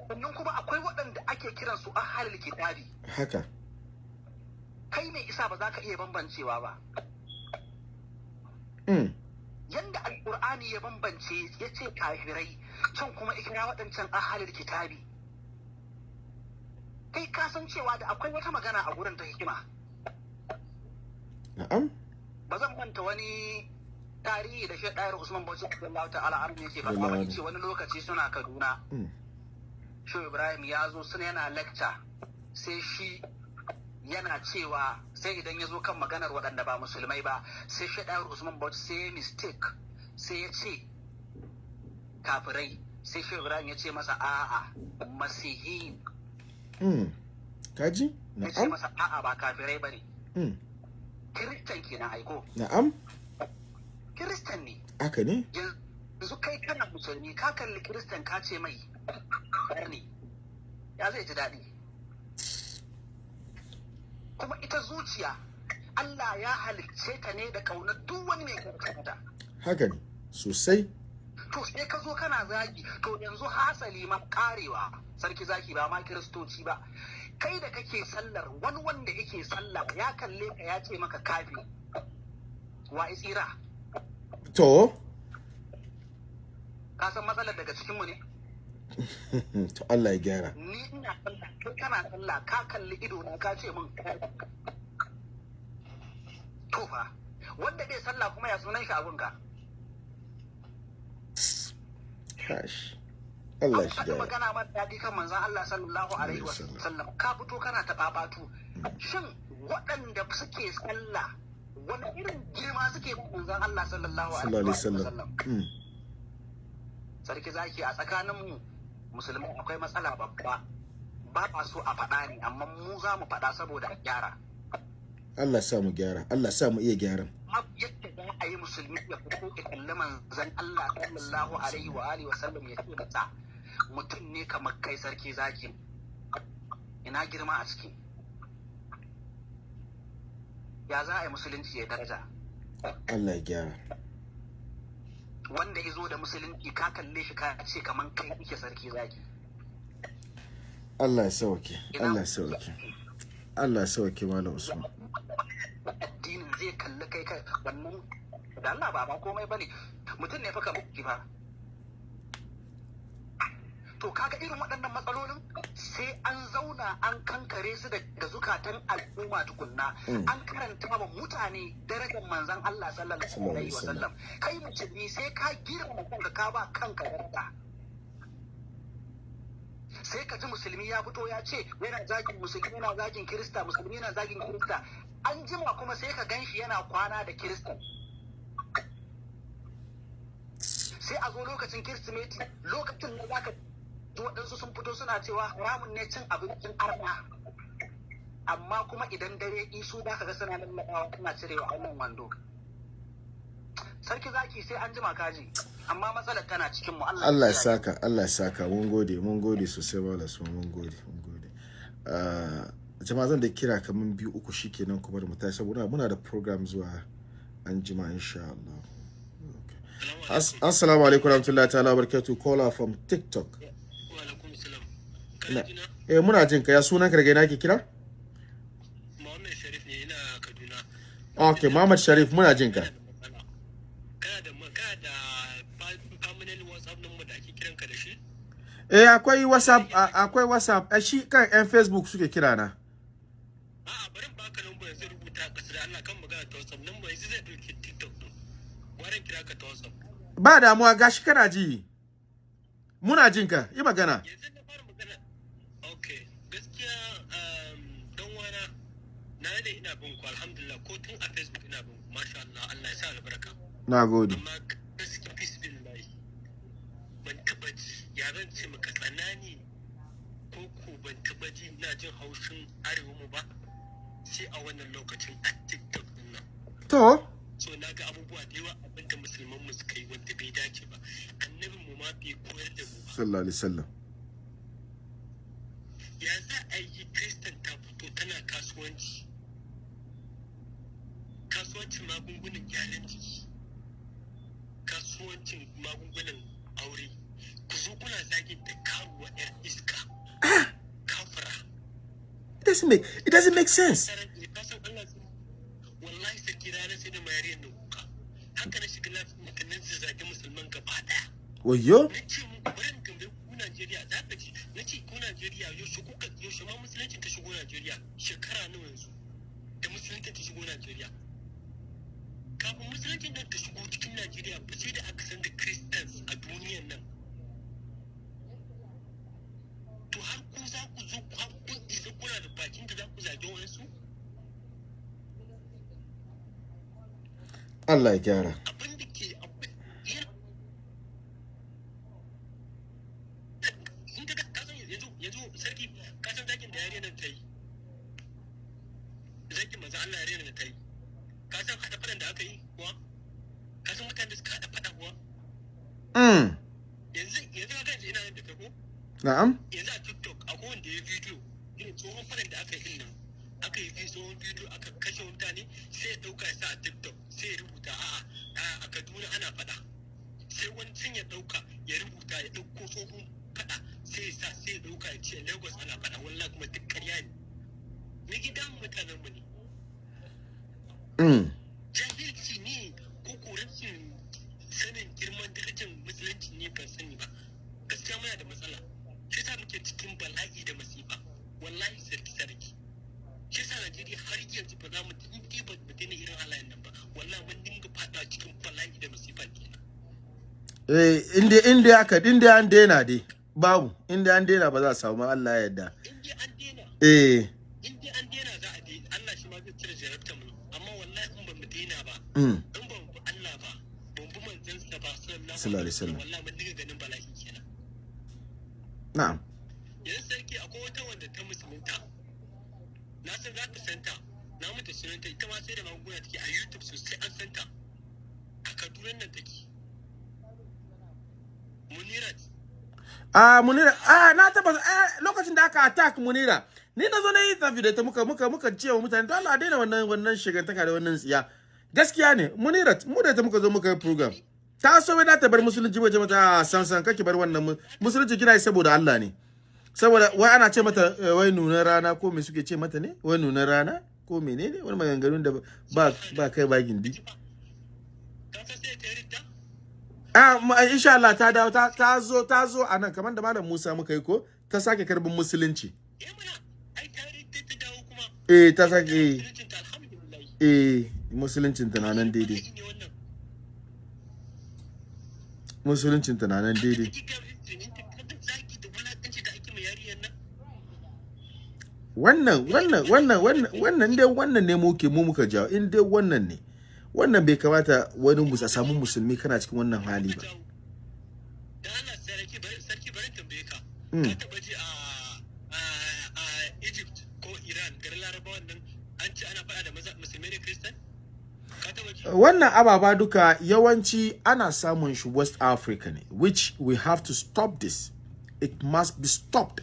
Speaker 8: sannan kuma akwai waɗanda ake kiran su ahlul kitabi
Speaker 1: haka
Speaker 8: kai mai isa ba za ka iya bambancewa ba
Speaker 1: mm.
Speaker 8: yanda alkur'ani ya bambance ya ce kafirai can kuma ikira waɗancan ahalil kitabi kai ka san cewa da akwai wata magana a gurin ta hikima
Speaker 1: na'am
Speaker 8: ba zan manta wani tarihi da shi ɗayar usman bauchi Allah ta'ala an yake faɗa
Speaker 1: Wallahi.
Speaker 8: ba ce wani lokaci suna kaduna
Speaker 1: Mm.
Speaker 8: shi ibrahim ya zo suna yana lecture sai shi yana cewa sai idan ya zo kan maganar waɗanda ba musulmai ba sai shi ɗayar usman bauchi sai ya mistake sai ya ce kafirai sai shi ibrahim ya ce masa a'a masihi
Speaker 1: Mm. kaji
Speaker 8: ya ce
Speaker 1: na'am
Speaker 8: masa a'a ba kafirai ba ne
Speaker 1: mm.
Speaker 8: kiristan kenan aiko
Speaker 1: na'am
Speaker 8: kiristan ne.
Speaker 1: Haka ne?
Speaker 8: Yanzu kai kana musulmi ka kalli kiristan ka ce mai ne. Ya zai ji daɗi. Kuma ita zuciya Allah ya halicce ka ne da ƙaunar duk wani mai kankanta
Speaker 1: haka ne sosai.
Speaker 8: To sai ka zo kana zagi to yanzu hasali ma karewa sarki zaki ba ma kiristoci ba. Kai da kake sallar wani wanda yake sallah ya kalle ka ya ce maka kafi wa tsira?
Speaker 1: To?
Speaker 8: Ka san matsalar daga cikinmu ne?
Speaker 1: To Allah ya gyara.
Speaker 8: Ni ina sallah kai kana sallah ka kalli ido na ka ce min to fa wanda bai sallah kuma ya sunan shi abun ka?
Speaker 1: Kash. Allah shi gyara.
Speaker 8: magana man daɗi kan manzon Allah sallallahu alaihi wasallam. ka fito kana ta babatu shin waɗanda suke sallah wani irin girma suke ba manzon Allah sallallahu
Speaker 1: alaihi wasallam.
Speaker 8: wasallam?
Speaker 1: Mm.
Speaker 8: sarki zaki a tsakanin mu musulmai akwai matsala babba. Ba a so a faɗa ne amma mu za mu faɗa saboda a gyara.
Speaker 1: Allah sa mu gyara Allah sa mu iya gyaran.
Speaker 8: Babu yadda za a yi musulmi ya fito ya kalli manzon Allah sallallahu alaihi wa alihi wa sallam ya ce mutum ne kamar kai sarki zaki. Ina girma a ciki? Ya za a yi musulunci ya daraja?
Speaker 1: Allah ya gyara.
Speaker 8: Wanda ya zo da musulunci ka kalle shi ka ce kamar kai yake sarki zaki.
Speaker 1: Allah ya sauke Allah ya sauke. Allah ya sauke Malam Usman.
Speaker 8: Addinin zai kalli kai kai wannan da Allah ba ba komai ba ne. Mutum ne fa kamar ki fa. To kaga irin waɗannan matsalolin sai an zauna an kankare su daga zukatan al'umma tukunna. An karanta wa mutane darajar manzon Allah sallallahu alaihi wasallam. kai musulmi sai ka girma kanka ka ba kanka daraja. Sai ka ji musulmi ya fito ya ce yana zagin musulmi yana zagin kirista musulmi yana zagin kirista. An jima kuma sai ka gan shi yana kwana da kirista. Sai a zo lokacin kirsimeti lokacin da zaka ji waɗansu sun fito suna cewa haramun ne cin abincin arna amma kuma idan dare isu da ka ga suna lallaɓawa suna cirewa wannan wando. Sarki zaki sai an jima kaji amma matsalar tana cikin mu. Allah
Speaker 1: Allah ya saka Allah ya saka. Mun gode mun gode sosai Malam Usman mun gode mun gode. Ah, jama'a zan da kira kaman biyu uku shikenan kuma da mu tashi saboda muna da program zuwa an jima insha Allah. Assalamu alaikum warahmatullahi ta'ala barakatuh caller from TikTok.
Speaker 7: Wa alaikum salam.
Speaker 1: Na-
Speaker 7: Kana jina?
Speaker 1: Eh muna jin ka. Ya sunan ka daga ina ke kira?
Speaker 7: Muhammad Sharif ne ina Kaduna.
Speaker 1: Okay Muhammad Sharif muna jin ka.
Speaker 7: Ka
Speaker 1: eh akwai WhatsApp akwai WhatsApp. Eh, shi kan yan Facebook suke kira na.
Speaker 7: A'a bari in baka number yanzu rubuta a ƙasa da Allah kan magana ta WhatsApp. Number yanzu zai ɗauki TikTok ɗin. Gwaran kira ka ta WhatsApp.
Speaker 1: ba damuwa gashi kana ji. Muna jin ka. Yi magana.
Speaker 7: Yanzu na fara magana. Okay, gaskiya um, dan wana na da ina bin ku alhamdulillah ko tun a Facebook ina bin ku masha Allah Allah ya sa albarka.
Speaker 1: na gode.
Speaker 7: Amma gaskiya bisbillahi ban taba ji ya zan ce maka tsanani ko ko ban taba ji na jin haushin arewa mu ba sai a wannan lokacin a tiktok ɗin nan.
Speaker 1: To?
Speaker 7: So na ga abubuwa da yawa abin da musulman mu suka yi wanda bai dace ba. Annabin mu ma bai koyar da mu ba.
Speaker 1: Sallallahu alaihi wasallam.
Speaker 7: Ya za a yi kristan ta fito tana kasuwanci? Kasuwancin magungunan gyaran jiki. Kasuwancin magungunan aure. Ku zo kuna zagin da karuwa yar iska. Kafara
Speaker 1: it doesn't make it doesn't make sense.
Speaker 7: Wallahi sarki ranar sai da mayariyar nan kuka. Haka na shiga lafiya nan zage musulman gaba ɗaya
Speaker 1: wayo?
Speaker 7: Na ce muku bari in tambaye ku Najeriya za ka ji na ce ku Najeriya yaushe kuka yaushe ma musulunci ta shigo Najeriya? Shekara nawa yanzu da musulunci ta shigo Najeriya? Kafin musulunci nan ta shigo cikin Najeriya ba sai da aka san da Christians a duniyan nan. To har ku za ku zo har kun isa kuna da bakin da za ku zage wasu
Speaker 1: Allah ya gyara.
Speaker 7: Abin da ke abin in ka kasan yanzu yanzu sarki kasan zakin da yare nan ta yi Allah yare nan ta yi kasan hada fadan da aka yi kuwa? Kasan mutane da suka hada fada kuwa?
Speaker 1: Mm.
Speaker 7: Yanzu yanzu ka kanci ina nan da kai ko?
Speaker 1: Na'am.
Speaker 7: Yanzu a TikTok akwai wanda ya bidiyo irin tsohon fadan da aka yi ɗin nan. Aka yi fi tsohon bidiyo aka kashe mutane sai ya ɗauka ya sa a tiktok sai ya rubuta a'a a kaduna ana faɗa. Sai wani sun ya ɗauka ya rubuta ya ɗauko tsohon faɗa sai ya sa sai ya ɗauka ya ce lagos ana faɗa. Wallahi kuma duk ƙarya ne. Ni gidan mutanen mu ne. Jahilci ne ko ko rashin sanin girman darajar musulunci ne ban sani ba. Gaskiya muna da matsala. Shi sa muke cikin bala'i da masifa. Wallahi sarki sarki. Shi sa najeriya har yanzu ba za mu in ba mu daina irin halayen nan ba. Wallahi mun dinga fada cikin bala'i da masifa kenan.
Speaker 1: Eh inda inda aka inda an daina dai babu. Inda an daina ba za a samu Allah ya yarda. Eh
Speaker 7: in dai an daina za a daina Allah shi ma zai cire jarabta mu amma wallahi in ba mu daina ba
Speaker 1: mm.
Speaker 7: In ba mu bi Allah ba ban bi manzansa ba sallallahu
Speaker 1: alaihi wasallam.
Speaker 7: wallahi mun dinga ganin bala'i kenan
Speaker 1: na'am.
Speaker 7: Yanzu sarki akwai wata wanda ta musulunta. Na san za ka santa na mata sunanta. Ita ma sai da magunguna take a youtube sosai an santa a kaduna nan take. Munirat
Speaker 1: Ah, Munira, ah, na taba eh, lokacin da aka attack Munira. Ni na zo na yi tafi da ta muka muka muka ce wa mutane to Allah daina wannan wannan shigantaka da wannan tsiya. Gaskiya ne, Munira, mu da ta muka zo muka yi program. Ta so wai ta bar musulunci waje mata ah, san san kake bar wannan mu- musulunci kina yi saboda Allah ne. Saboda wai ana ce mata eh, wai nunar rana ko me suke ce mata ne? Wai nunar rana ko menene? Wani maganganun da ba ba kai ba gindi. Ah, insha Allah ta dawo ta zo ta zo a nan kamar da Malam Musa muka yi ko ta sake karbin musulunci.
Speaker 7: eh ta
Speaker 1: Eh ta sake eh, eh musuluncin ta na nan daidai. Musuluncin ta na nan daidai. Wannan wannan wannan wannan wannan dai wannan ne muke mu muka jawo in dai wannan ne. Wannan bai kamata wani musa samu musulmi kana cikin wannan hali ba.
Speaker 7: da Allah sarki bari sarki bari tambaye ka
Speaker 1: Mm.
Speaker 7: ka taba ji a a a Egypt ko Iran garin Larabawan nan an ce ana faɗa da maza musulmai da Kristan ka taba ji
Speaker 1: Wannan ababa duka yawanci ana samun shi West Africa ne which we have to stop this. It must be stopped.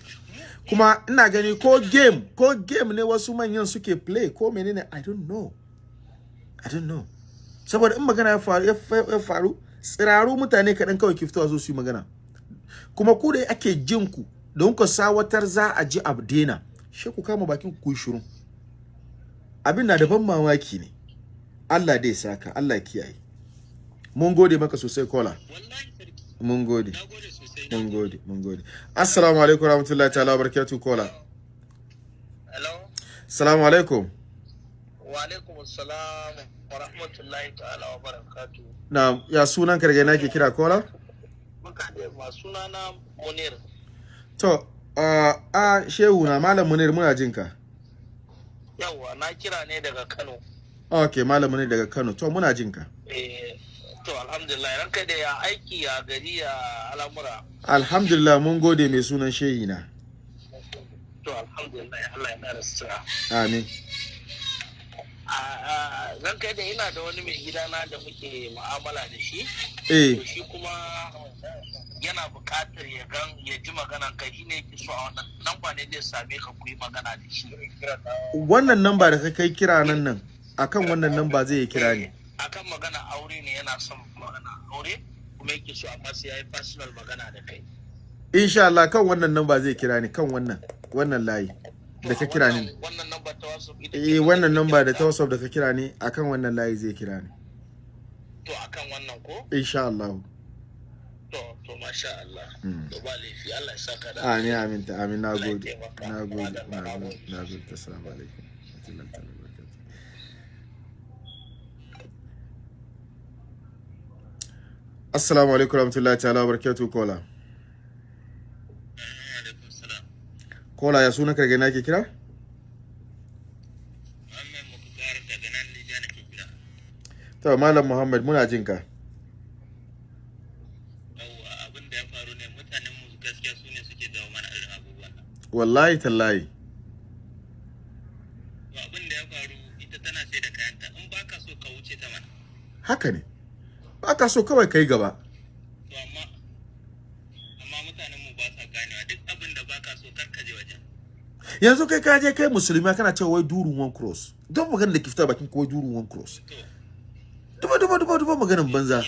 Speaker 1: Kuma ina gani ko game ko game ne wasu manyan suke play ko menene I don't know. I don't know. Saboda in magana ya faru ya fa- ya faru tsiraru mutane kaɗan kawai ke fitowa su yi magana. Kuma ku da ake jin ku don ku sawatar za a ji abu dena. Shi ku kama bakin ku shiru. Abin na da ban mamaki ne. Allah dai saka, Allah ya kiyaye. Mun gode maka sosai kola. Mun gode.
Speaker 7: na na
Speaker 1: Mun gode, mun gode. Assalamu alaikum warahmatullahi ta'ala wabarakatuh kola.
Speaker 9: Hello?
Speaker 1: Assalamu alaikum.
Speaker 9: Wa alaikum assalam wa rahmatullahi ta'ala wa barakatu.
Speaker 1: Na ya sunan ka daga ina ke kira kola?
Speaker 9: Muka da ma sunana Munir.
Speaker 1: To, a shehu na malam Munir muna jin ka.
Speaker 9: Yawwa na kira ne daga Kano.
Speaker 1: Okay, malam Munir daga Kano. To muna jin ka.
Speaker 9: Eh, to alhamdulillah ranka da ya aiki ya gari ya al'amura.
Speaker 1: Alhamdulillah mun gode mai sunan shehi na.
Speaker 9: To alhamdulillah Allah ya nara sutura.
Speaker 1: Amin.
Speaker 9: A ranka da ina da wani mai gidana da muke mu'amala da shi.
Speaker 1: Eh,
Speaker 9: To shi kuma yana buƙatar ya gan ya ji maganan ka shi ne yake so a wannan nan ba ne zai same ka ku yi magana da shi.
Speaker 1: wannan namba da ka kai kira nan nan akan wannan namba zai yi kira ni.
Speaker 9: akan magana aure ne yana son magana aure kuma yake so amma sai yayi personal magana da kai
Speaker 1: Insha Allah kan wannan namba zai kira ni kan wannan wannan layi da ka kira ni.
Speaker 9: wannan wannan number ta WhatsApp ita
Speaker 1: Eh wannan namba da ta WhatsApp da ka kira ni akan wannan layi zai kira ni.
Speaker 9: to akan wannan ko
Speaker 1: Insha Allah.
Speaker 9: to to masha Allah
Speaker 1: Mm.
Speaker 9: to ba laifi Allah ya saka da
Speaker 1: Amin amin ta amin na
Speaker 9: Allah ya
Speaker 1: gode.
Speaker 9: taimaka.
Speaker 1: Na gode.
Speaker 9: Madalla,
Speaker 1: Na
Speaker 9: na
Speaker 1: gode.
Speaker 9: gode.
Speaker 1: Na gode. Assalamu alaikum. Warahmatullahi ta'ala wabarakatuh. Assalamu alaikum warahmatullahi ta'ala wabarakatuh kola. Kola ya suna karge na ke kira? To Malam Muhammad muna jin ka.
Speaker 7: yawwa abin da ya faru ne mutanen mu gaskiya su ne suke jawo mana irin abubuwan nan
Speaker 1: Wallahi tallahi.
Speaker 7: abin da ya faru ita tana sai da kayanta in baka so ka wuce ta mana
Speaker 1: Haka ne. Ba ka so kawai kai gaba.
Speaker 7: to amma amma mutanen mu ba sa ganewa. Duk abin da baka so kar ka je wajen.
Speaker 1: Yanzu kai ka je kai musulmi kana cewa wai durun one cross. Don magana da ke fita bakin ko wai durun one cross. Duba duba duba duba maganan banza.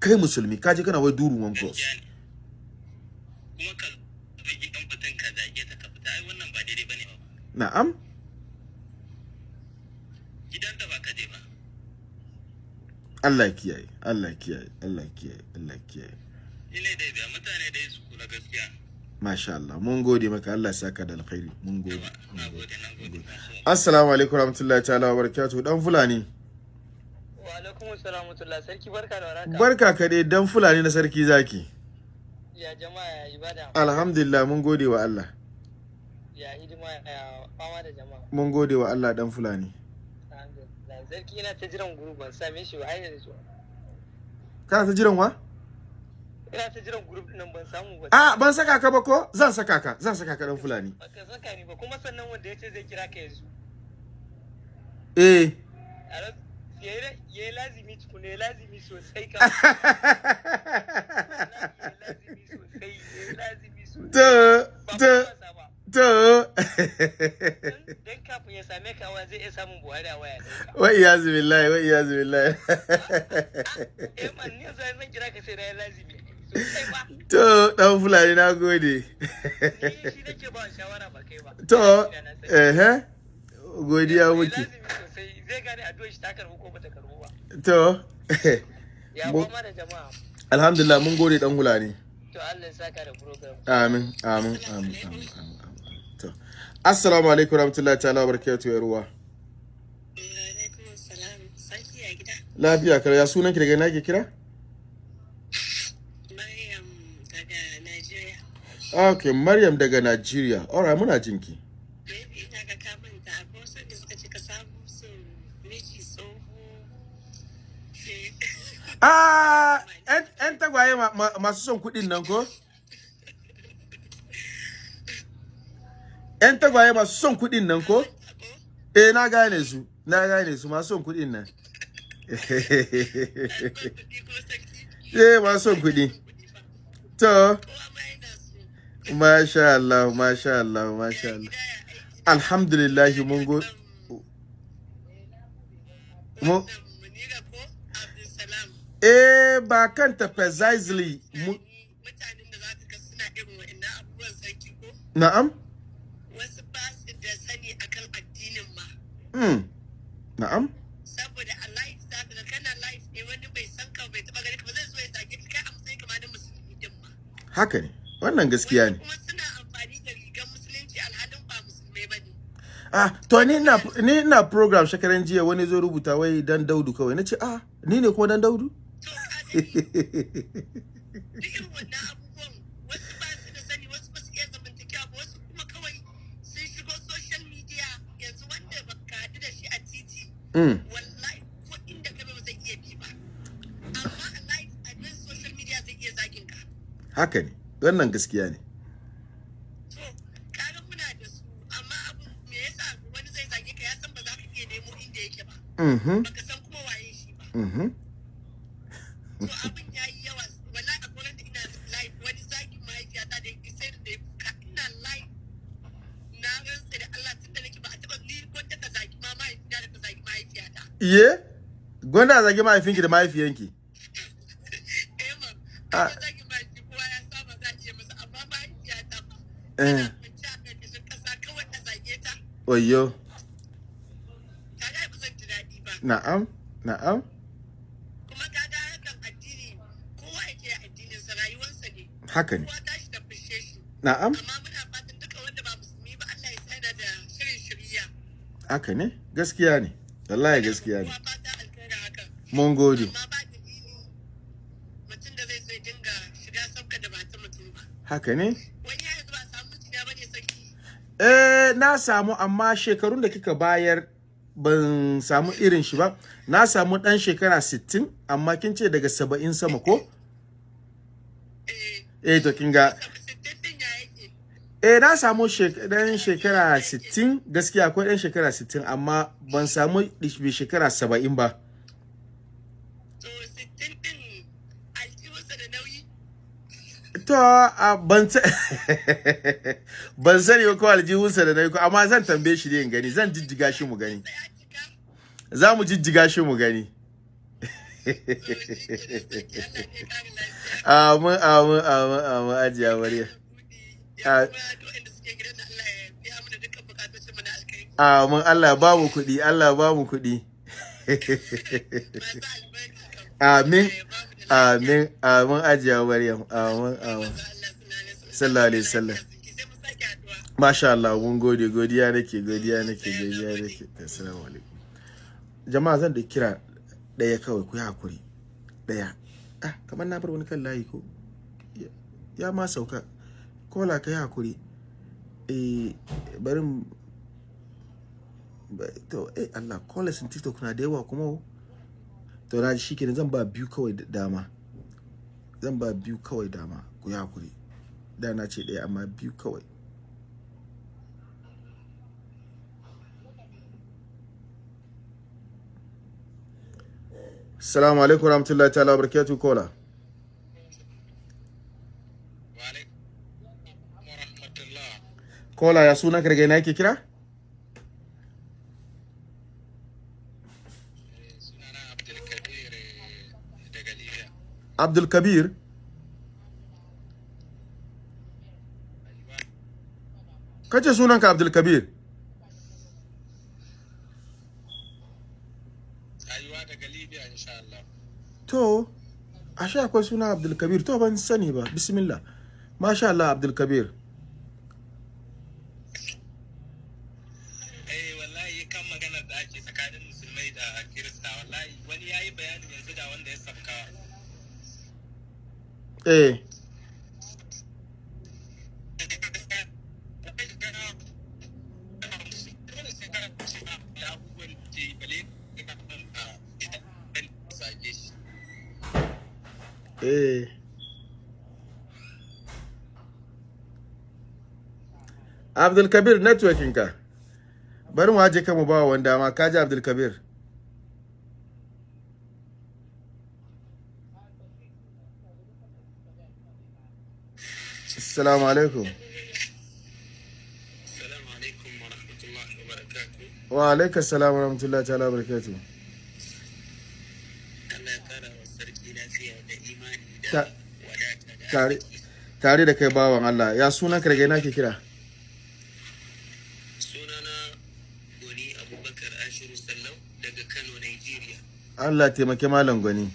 Speaker 1: Kai musulmi ka je kana wai durun one cross.
Speaker 7: Kuma ka zagi dan fitan ka zage ta ka fita. Ai wannan ba daidai ba ne ba.
Speaker 1: Na'am
Speaker 7: gidan da ba ka je ba
Speaker 1: Allah ya kiyaye Allah ya kiyaye Allah ya kiyaye Allah ya kiyaye.
Speaker 7: Ine dai biya mutane dai su kula gaskiya.
Speaker 1: Masha Allah mun gode maka Allah ya saka da alkhairi. Mun gode assalamu alaikum warahmatullahi ta'ala wa barakatuh dan fulani.
Speaker 10: Wa alaikum assalam wa sarki barka da warhaka.
Speaker 1: barka ka dai dan fulani na sarki zaki.
Speaker 10: Ya jama'a ya ibada.
Speaker 1: alhamdulillah mun gode wa Allah.
Speaker 10: Ya hidima ya fama da jama'a.
Speaker 1: mun gode wa Allah dan fulani.
Speaker 10: Sarki ina ta jiran group ban same shi ba har yanzu.
Speaker 1: kana ta jiran wa
Speaker 10: Ina ta jiran group nan ban samu ba.
Speaker 1: a ban saka ka ba ko zan saka ka zan saka ka dan fulani
Speaker 10: Baka saka ni ba kuma sannan wanda ya ce zai kira ka yanzu.
Speaker 1: eh
Speaker 10: ya lazimi tukuna ya lazimi sosai ka. lazimi sosai ya yi lazimi sosai.
Speaker 1: to
Speaker 10: Ba
Speaker 1: to
Speaker 10: ba.
Speaker 1: to
Speaker 10: Dan kafin ya same ka wa zai iya samun Buhari a waya ɗinka.
Speaker 1: wa iyazu billahi wa iyazu billahi
Speaker 10: Eh man ni yanzu zan kira ka sai na lazimi. Ba.
Speaker 1: to dan fulani na gode
Speaker 10: shi nake ba shawara ba kai ba.
Speaker 1: to eh godiya
Speaker 10: Ya
Speaker 1: muke
Speaker 10: zai gane shi ta karbu ko bata karbu ba.
Speaker 1: to
Speaker 10: Ya da jama'a.
Speaker 1: alhamdulillah mun gode dan fulani
Speaker 10: To Allah ya saka da program.
Speaker 1: amin amin amin amin assalamu alaikum warahmatullahi ta'ala wa barakatuh ya ruwa lafiya kar ya sunan ki daga ina ke kira?
Speaker 6: Maryam daga nigeria
Speaker 1: okay maryam daga nigeria. Alright muna jinki. Ah yan tagwaye ma- ma- masu son kuɗin nan ko? Yan tagwaye masu son kuɗin nan ko? Eh na gane su na gane su masu son kuɗin nan. Eh masu son kuɗi. To masha Allah masha Allah masha Allah. Alhamdulillah mun go mu eh ba kanta precisely mu mm na'am.
Speaker 6: Saboda a life za ka kana life ne wani bai san ka bai taba gani ka ba zai zo ya zage ka kai a matsayin ka ma na musulmi din ma.
Speaker 1: Haka ne. Wannan gaskiya ne.
Speaker 6: Kuma suna amfani da rigar musulunci alhalin ba musulmai ba ne.
Speaker 1: Ah to ni ina ni ina program shekaran jiya wani zo rubuta wai dan daudu kawai. Nace ah ni ne kuma dan daudu?
Speaker 6: Irin wannan abubuwan wasu ba su da sani wasu ba su iya zamantakewa ba wasu kuma kawai sun shigo social media yanzu wanda ba ka haɗu da shi a titi
Speaker 1: mm
Speaker 6: wallahi ko inda ka ba zai iya bi ba. Amma a live a nan social media zai iya zagin ka.
Speaker 1: Haka ne. Wannan gaskiya ne.
Speaker 6: To kaga muna da su amma abun me yasa wani zai zage ka? Ya san ba za ka iya nemo inda yake ba.
Speaker 1: Mhm
Speaker 6: baka san kuma waye shi ba.
Speaker 1: Mhm
Speaker 6: to abin ya yi yawa wallahi a gurin da ina live wani zagin mahaifiyata da yake sai da ya kuka ina live na rantsa da Allah tun da nake ba a taɓa ni gwanda ka zagi ma mahaifiyata da ka zagi mahaifiyata
Speaker 1: iye gwanda a zage mahaifinki da mahaifiyanki
Speaker 6: ah zagin mahaifi kowa ya saba za a iya masa amma mahaifiyata ba
Speaker 1: eh
Speaker 6: kwanci a ƙarƙashin ƙasa kawai a zage ta.
Speaker 1: Oyo
Speaker 6: ta ga ba zan ji daɗi ba.
Speaker 1: Na'am na'am.
Speaker 6: Kuma ka ga hakan addini kowa yake addinin sa rayuwarsa ne.
Speaker 1: Haka ne.
Speaker 6: Kowa tashi da fushe shi.
Speaker 1: Na'am.
Speaker 6: Amma muna fatan duka wanda ba musulmi ba Allah ya sa yana da shirin shirya.
Speaker 1: Haka ne gaskiya ne. Wallahi gaskiya ne. Mun gode. Haka ne? Eh na samu amma shekarun da kika bayar ban samu irin shi ba. Na samu dan shekara 60 amma kin ce daga 70 sama ko? Eh to kin ga eh na samu dan shekara 60 gaskiya akwai dan shekara 60 amma ban samu mai shekara 70 ba. To a ban sa- ban sani ba ko aljihunsa da na yi ko amma zan tambaye shi ne in gani. Zan jijjiga shi mu gani. Za mu jijjiga shi mu gani. Amin amin amin amin ajiya mariya A- amin Allah ya ba mu kuɗi Allah ba mu kuɗi. Amin amin amin ajiya maryam amin amin. sallallahu alaihi wasallam. Masha Allah mun gode godiya nake godiya nake godiya nake. Assalamu alaikum. Jama'a zan da kira ɗaya kawai ku yi haƙuri ɗaya ah kamar na bar wani kan layi ko? Ya ma sauka. Kola ka yi haƙuri eh barin ba- to eh Allah kola sun tiktok na da yawa kuma o. to na shi kenan zan ba biyu kawai da- dama zan ba biyu kawai dama ku yi haƙuri da na ce ɗaya amma biyu kawai Assalamu alaikum warahmatullahi ta'ala wa barakatuh kola. Kola ya suna karge na yake kira? Abdul Kabir. Kace sunanka Abdul Kabir? To, ashe akwai suna Abdul Kabir to ban sani ba. Bismillah. Masha Allah Abdul Kabir.
Speaker 9: eh wallahi kan maganar da ake tsakanin musulmai da kirista wallahi wani yayi bayanin yanzu da wanda ya sabka
Speaker 1: Eh. Eh. Kabir networking ka. Bari mu haje kan mu ba wanda ma kaji Abdul Kabir. Assalamu alaikum.
Speaker 9: assalamu alaikum wa rahmatullahi wa barakatuh
Speaker 1: Wa alaikum assalam wa rahmatullahi ta'ala wa barakatuh.
Speaker 9: Allah ya kara wa sarki lafiya da imani da
Speaker 1: Ta-
Speaker 9: wadata da
Speaker 1: Tare da kai bawan Allah. Ya sunan ka daga ina ke kira?
Speaker 9: sunana goni abubakar ashiru sallau daga kano nigeria
Speaker 1: Allah taimake malam gwani.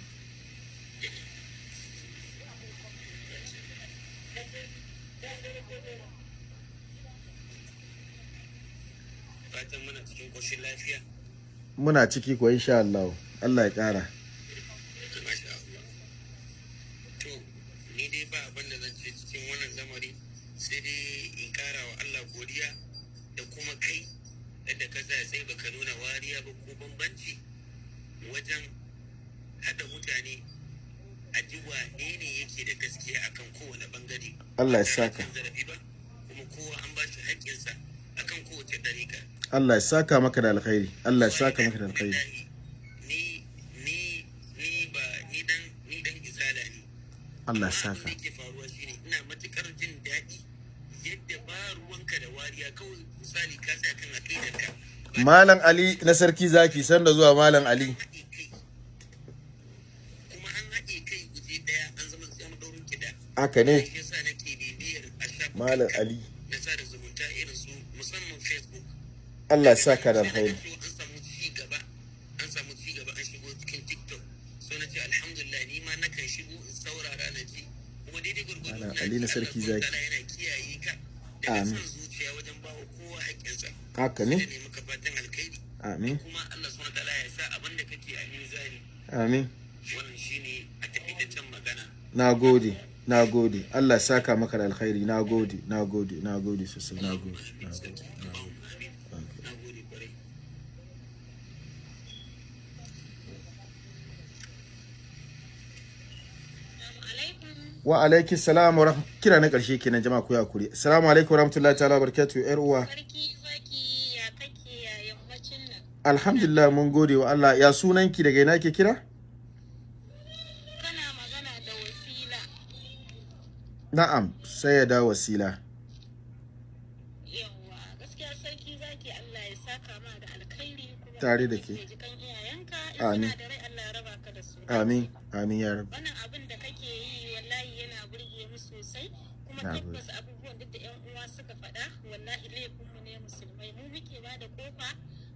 Speaker 9: fatan muna cikin koshin lafiya
Speaker 1: Muna ciki ko insha Allah. Allah ya kara.
Speaker 9: dai ba abin da zan ce cikin wannan lamari sai dai in kara wa Allah godiya da kuma kai yadda ka tsaya sai baka nuna wariya ba ko bambanci wajen haɗa mutane a ji wane ne yake da gaskiya akan kowane ɓangare
Speaker 1: Allah ya
Speaker 9: da
Speaker 1: saka.
Speaker 9: cin zarafi ba kuma kowa an ba shi haƙƙinsa akan kowace dariƙa
Speaker 1: Allah ya saka maka da alkhairi. Allah ya saka maka da alkhairi.
Speaker 9: ni ni ni ba ni dan ni dan izala ne
Speaker 1: Allah ya saka.
Speaker 9: da yake faruwa shine ina matuƙar jin daɗi yadda ba ruwanka da wariya kawai misali ka sa kan aqidarka
Speaker 1: Malam Ali na sarki zaki sanda zuwa Malam Ali.
Speaker 9: kuma an haɗe kai guje ɗaya an zama tsayar ɗaurin kiɗa
Speaker 1: Haka ne. Malam Ali. Allah ya saka da
Speaker 9: na
Speaker 1: Ali na sarki zaki. Amin. Haka ne. Amin. Amin. Na gode. Na gode. Allah saka maka da alkhairi. Na gode. Na gode. Na gode sosai. Na gode. Na gode. Na gode.
Speaker 9: na gode ƙwarai
Speaker 1: Wa alaiki salam wa kira na ƙarshe kenan jama'a ku ya kuri. Assalamu alaikum wa rahmatullahi ta'ala barakatuh yar uwa. Alhamdulillah mun gode wa Allah. Ya sunanki daga ina ke kira?
Speaker 6: Kana magana da wasila.
Speaker 1: na'am sai ya dawo wasila
Speaker 6: yawwa gaskiya sarki zaki Allah ya saka ma da alkhairi kuma
Speaker 1: Tare da ke. amin amin ya rabu
Speaker 6: tabbas abubuwan duk da yan uwa suka faɗa wallahi laifinmu ne musulmai. Mu muke ba da ƙofa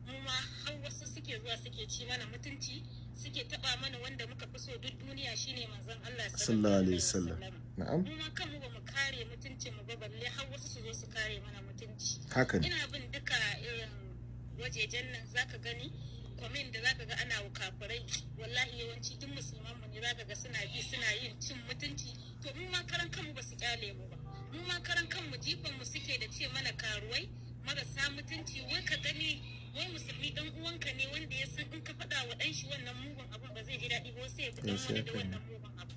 Speaker 6: mu ma har wasu suke zuwa suke ci mana mutunci suke taba mana wanda muka fi so duk duniya shine manzon Allah
Speaker 1: sallallahu alaihi wasallam. na'am.
Speaker 6: Mu ma kanmu ba mu kare mutuncin mu ba balle har wasu su zo su kare mana mutunci.
Speaker 1: Haka ne.
Speaker 6: Ina bin duka irin wajejen nan zaka gani kwamin da zaka ga ana kafirai. Wallahi yawanci duk musulman mu ne zaka ga suna bi suna yin cin mutunci. To mu ma karan kanmu ba su ƙyale mu ba. Mu ma karan kanmu jifan mu suke da ce mana karuwai marasa mutunci. Wai ka gani wai musulmi dan uwanka ne wanda ya san in ka faɗa wa ɗan shi wannan mugun abun ba zai ji daɗi ba sai ya fi dan wani da wannan mugun abu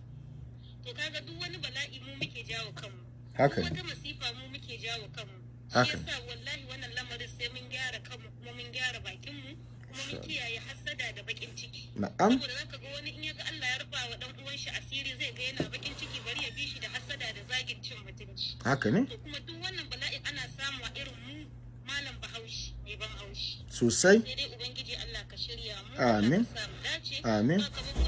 Speaker 6: to kaga duk wani bala'i mu muke jawo kanmu.
Speaker 1: Haka
Speaker 6: wata masifa mu muke jawo kanmu.
Speaker 1: Haka
Speaker 6: yasa wallahi wannan lamarin sai mun gyara kanmu kuma mun gyara bakin mu mun kiyaye hassada da bakin ciki.
Speaker 1: Na'am.
Speaker 6: Saboda zaka ga wani in ya ga Allah ya rufa wa dan uwan shi asiri zai ga yana bakin ciki bari ya bi shi da hassada da zagin cin mutunci.
Speaker 1: Haka ne?
Speaker 6: To kuma duk wannan bala'in ana samu a irin mu malam bahaushe mai ban haushi.
Speaker 1: Sosai.
Speaker 6: Sai dai ubangiji Allah ka shirya mu
Speaker 1: Amin. Amin.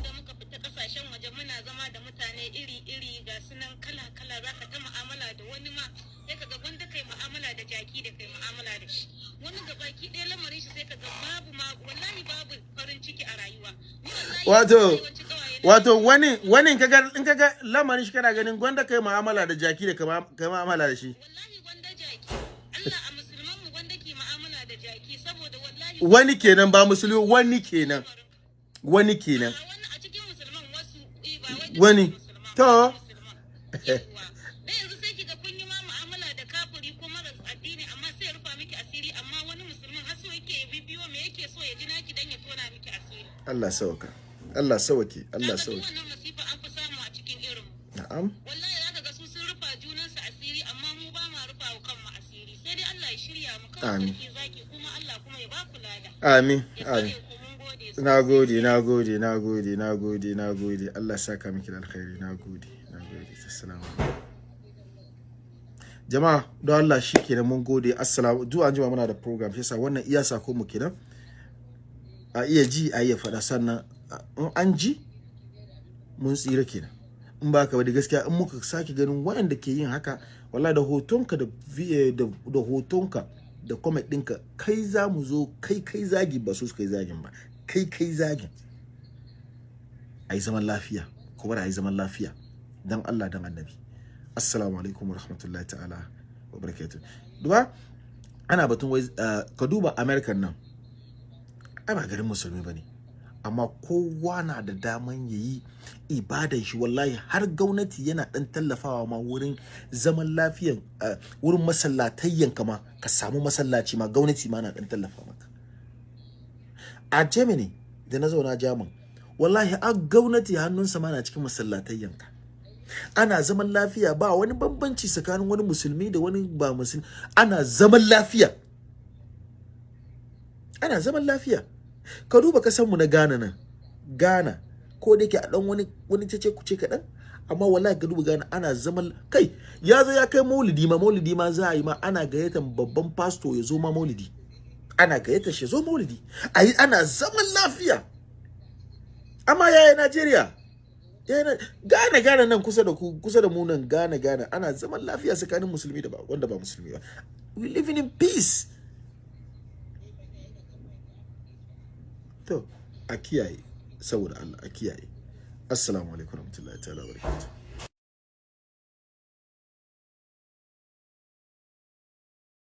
Speaker 6: da muka fita ƙasashen waje muna zama da mutane iri-iri ga sunan kala-kala za ka ta mu'amala da wani ma sai ka ga wanda kai mu'amala da jaki da kai mu'amala da shi. Wani ga baki ɗaya lamarin shi sai ka ga babu ma wallahi babu farin ciki a rayuwa.
Speaker 1: Wato wato wani wani in kaga in kaga lamarin shi kana ganin gwanda kai mu'amala da jaki da kai mu'amala da shi.
Speaker 6: Wallahi gwanda jaki Allah a musulman mu gwanda ke mu'amala da jaki saboda wallahi
Speaker 1: wani kenan ba musulmi wani kenan. Wani kenan.
Speaker 6: Wani.
Speaker 1: To. Allah sauka. Allah sauke. Allah sauke. na'am.
Speaker 6: Wallahi zaka ga su sun rufa junansu asiri amma mu ba ma rufa wa kanmu asiri. Sai dai Allah ya shirya mu kawai
Speaker 1: Amin.
Speaker 6: sarki zaki kuma Allah kuma ya ba ku lada
Speaker 1: amin amin. Na gode na gode na gode na gode na gode. Allah ya saka miki da alkhairi. Na gode na gode. Assalamu jama'a don Allah shi kenan mun gode. Assalamu zuwa an jima muna da program. Shi yasa wannan iya sako mu kenan. A iya ji a iya faɗa. Sannan in an ji mun tsira kenan. In ba ka ba da gaskiya in muka sake ganin waɗanda ke yin haka wallahi da hotonka da da da hotonka da comment ɗinka kai za mu zo kai kai zagi ba su kai zagin ba. Kai kai zagin. A yi zaman lafiya kuma a yi zaman lafiya. Dan Allah dan annabi. Assalamu alaikum wa rahmatullahi ta'ala wa barakatuh. Duba ana batun wai uh, ka duba american nan. Ai ba garin musulmi ba ne amma kowa na da daman yayi ibadan shi. Wallahi har gwamnati yana dan tallafawa ma wurin zaman lafiyan uh, wurin masallatayyan kama ka samu masallaci ma gwamnati ma na dan tallafa maka. A germany da na zauna jaman wallahi a gwamnati hannunsa ma na cikin masallatayyanka ana zaman lafiya ba wani bambanci tsakanin wani musulmi da wani ba musulmi. Ana zaman lafiya. Ana zaman lafiya. Ka duba kasanmu na Ghana nan. Ghana ko da yake a dan wani wani cece kuce kaɗan amma wallahi ka duba Ghana ana zaman kai ya zo ya kai maulidi ma maulidi ma za a yi ma ana gayyatar babban pastor ya zo ma maulidi. Ana gayyatar shi zo maulidi. Ayi ana zaman lafiya. Amma yaya Najeriya. Gane gane nan kusa da ku kusa da mu nan gane gane ana zaman lafiya tsakanin musulmi da ba wanda ba musulmi ba. We living in peace. To a kiyaye saboda Allah a kiyaye. Assalamu alaikum warahmatullahi ta'ala barakatuh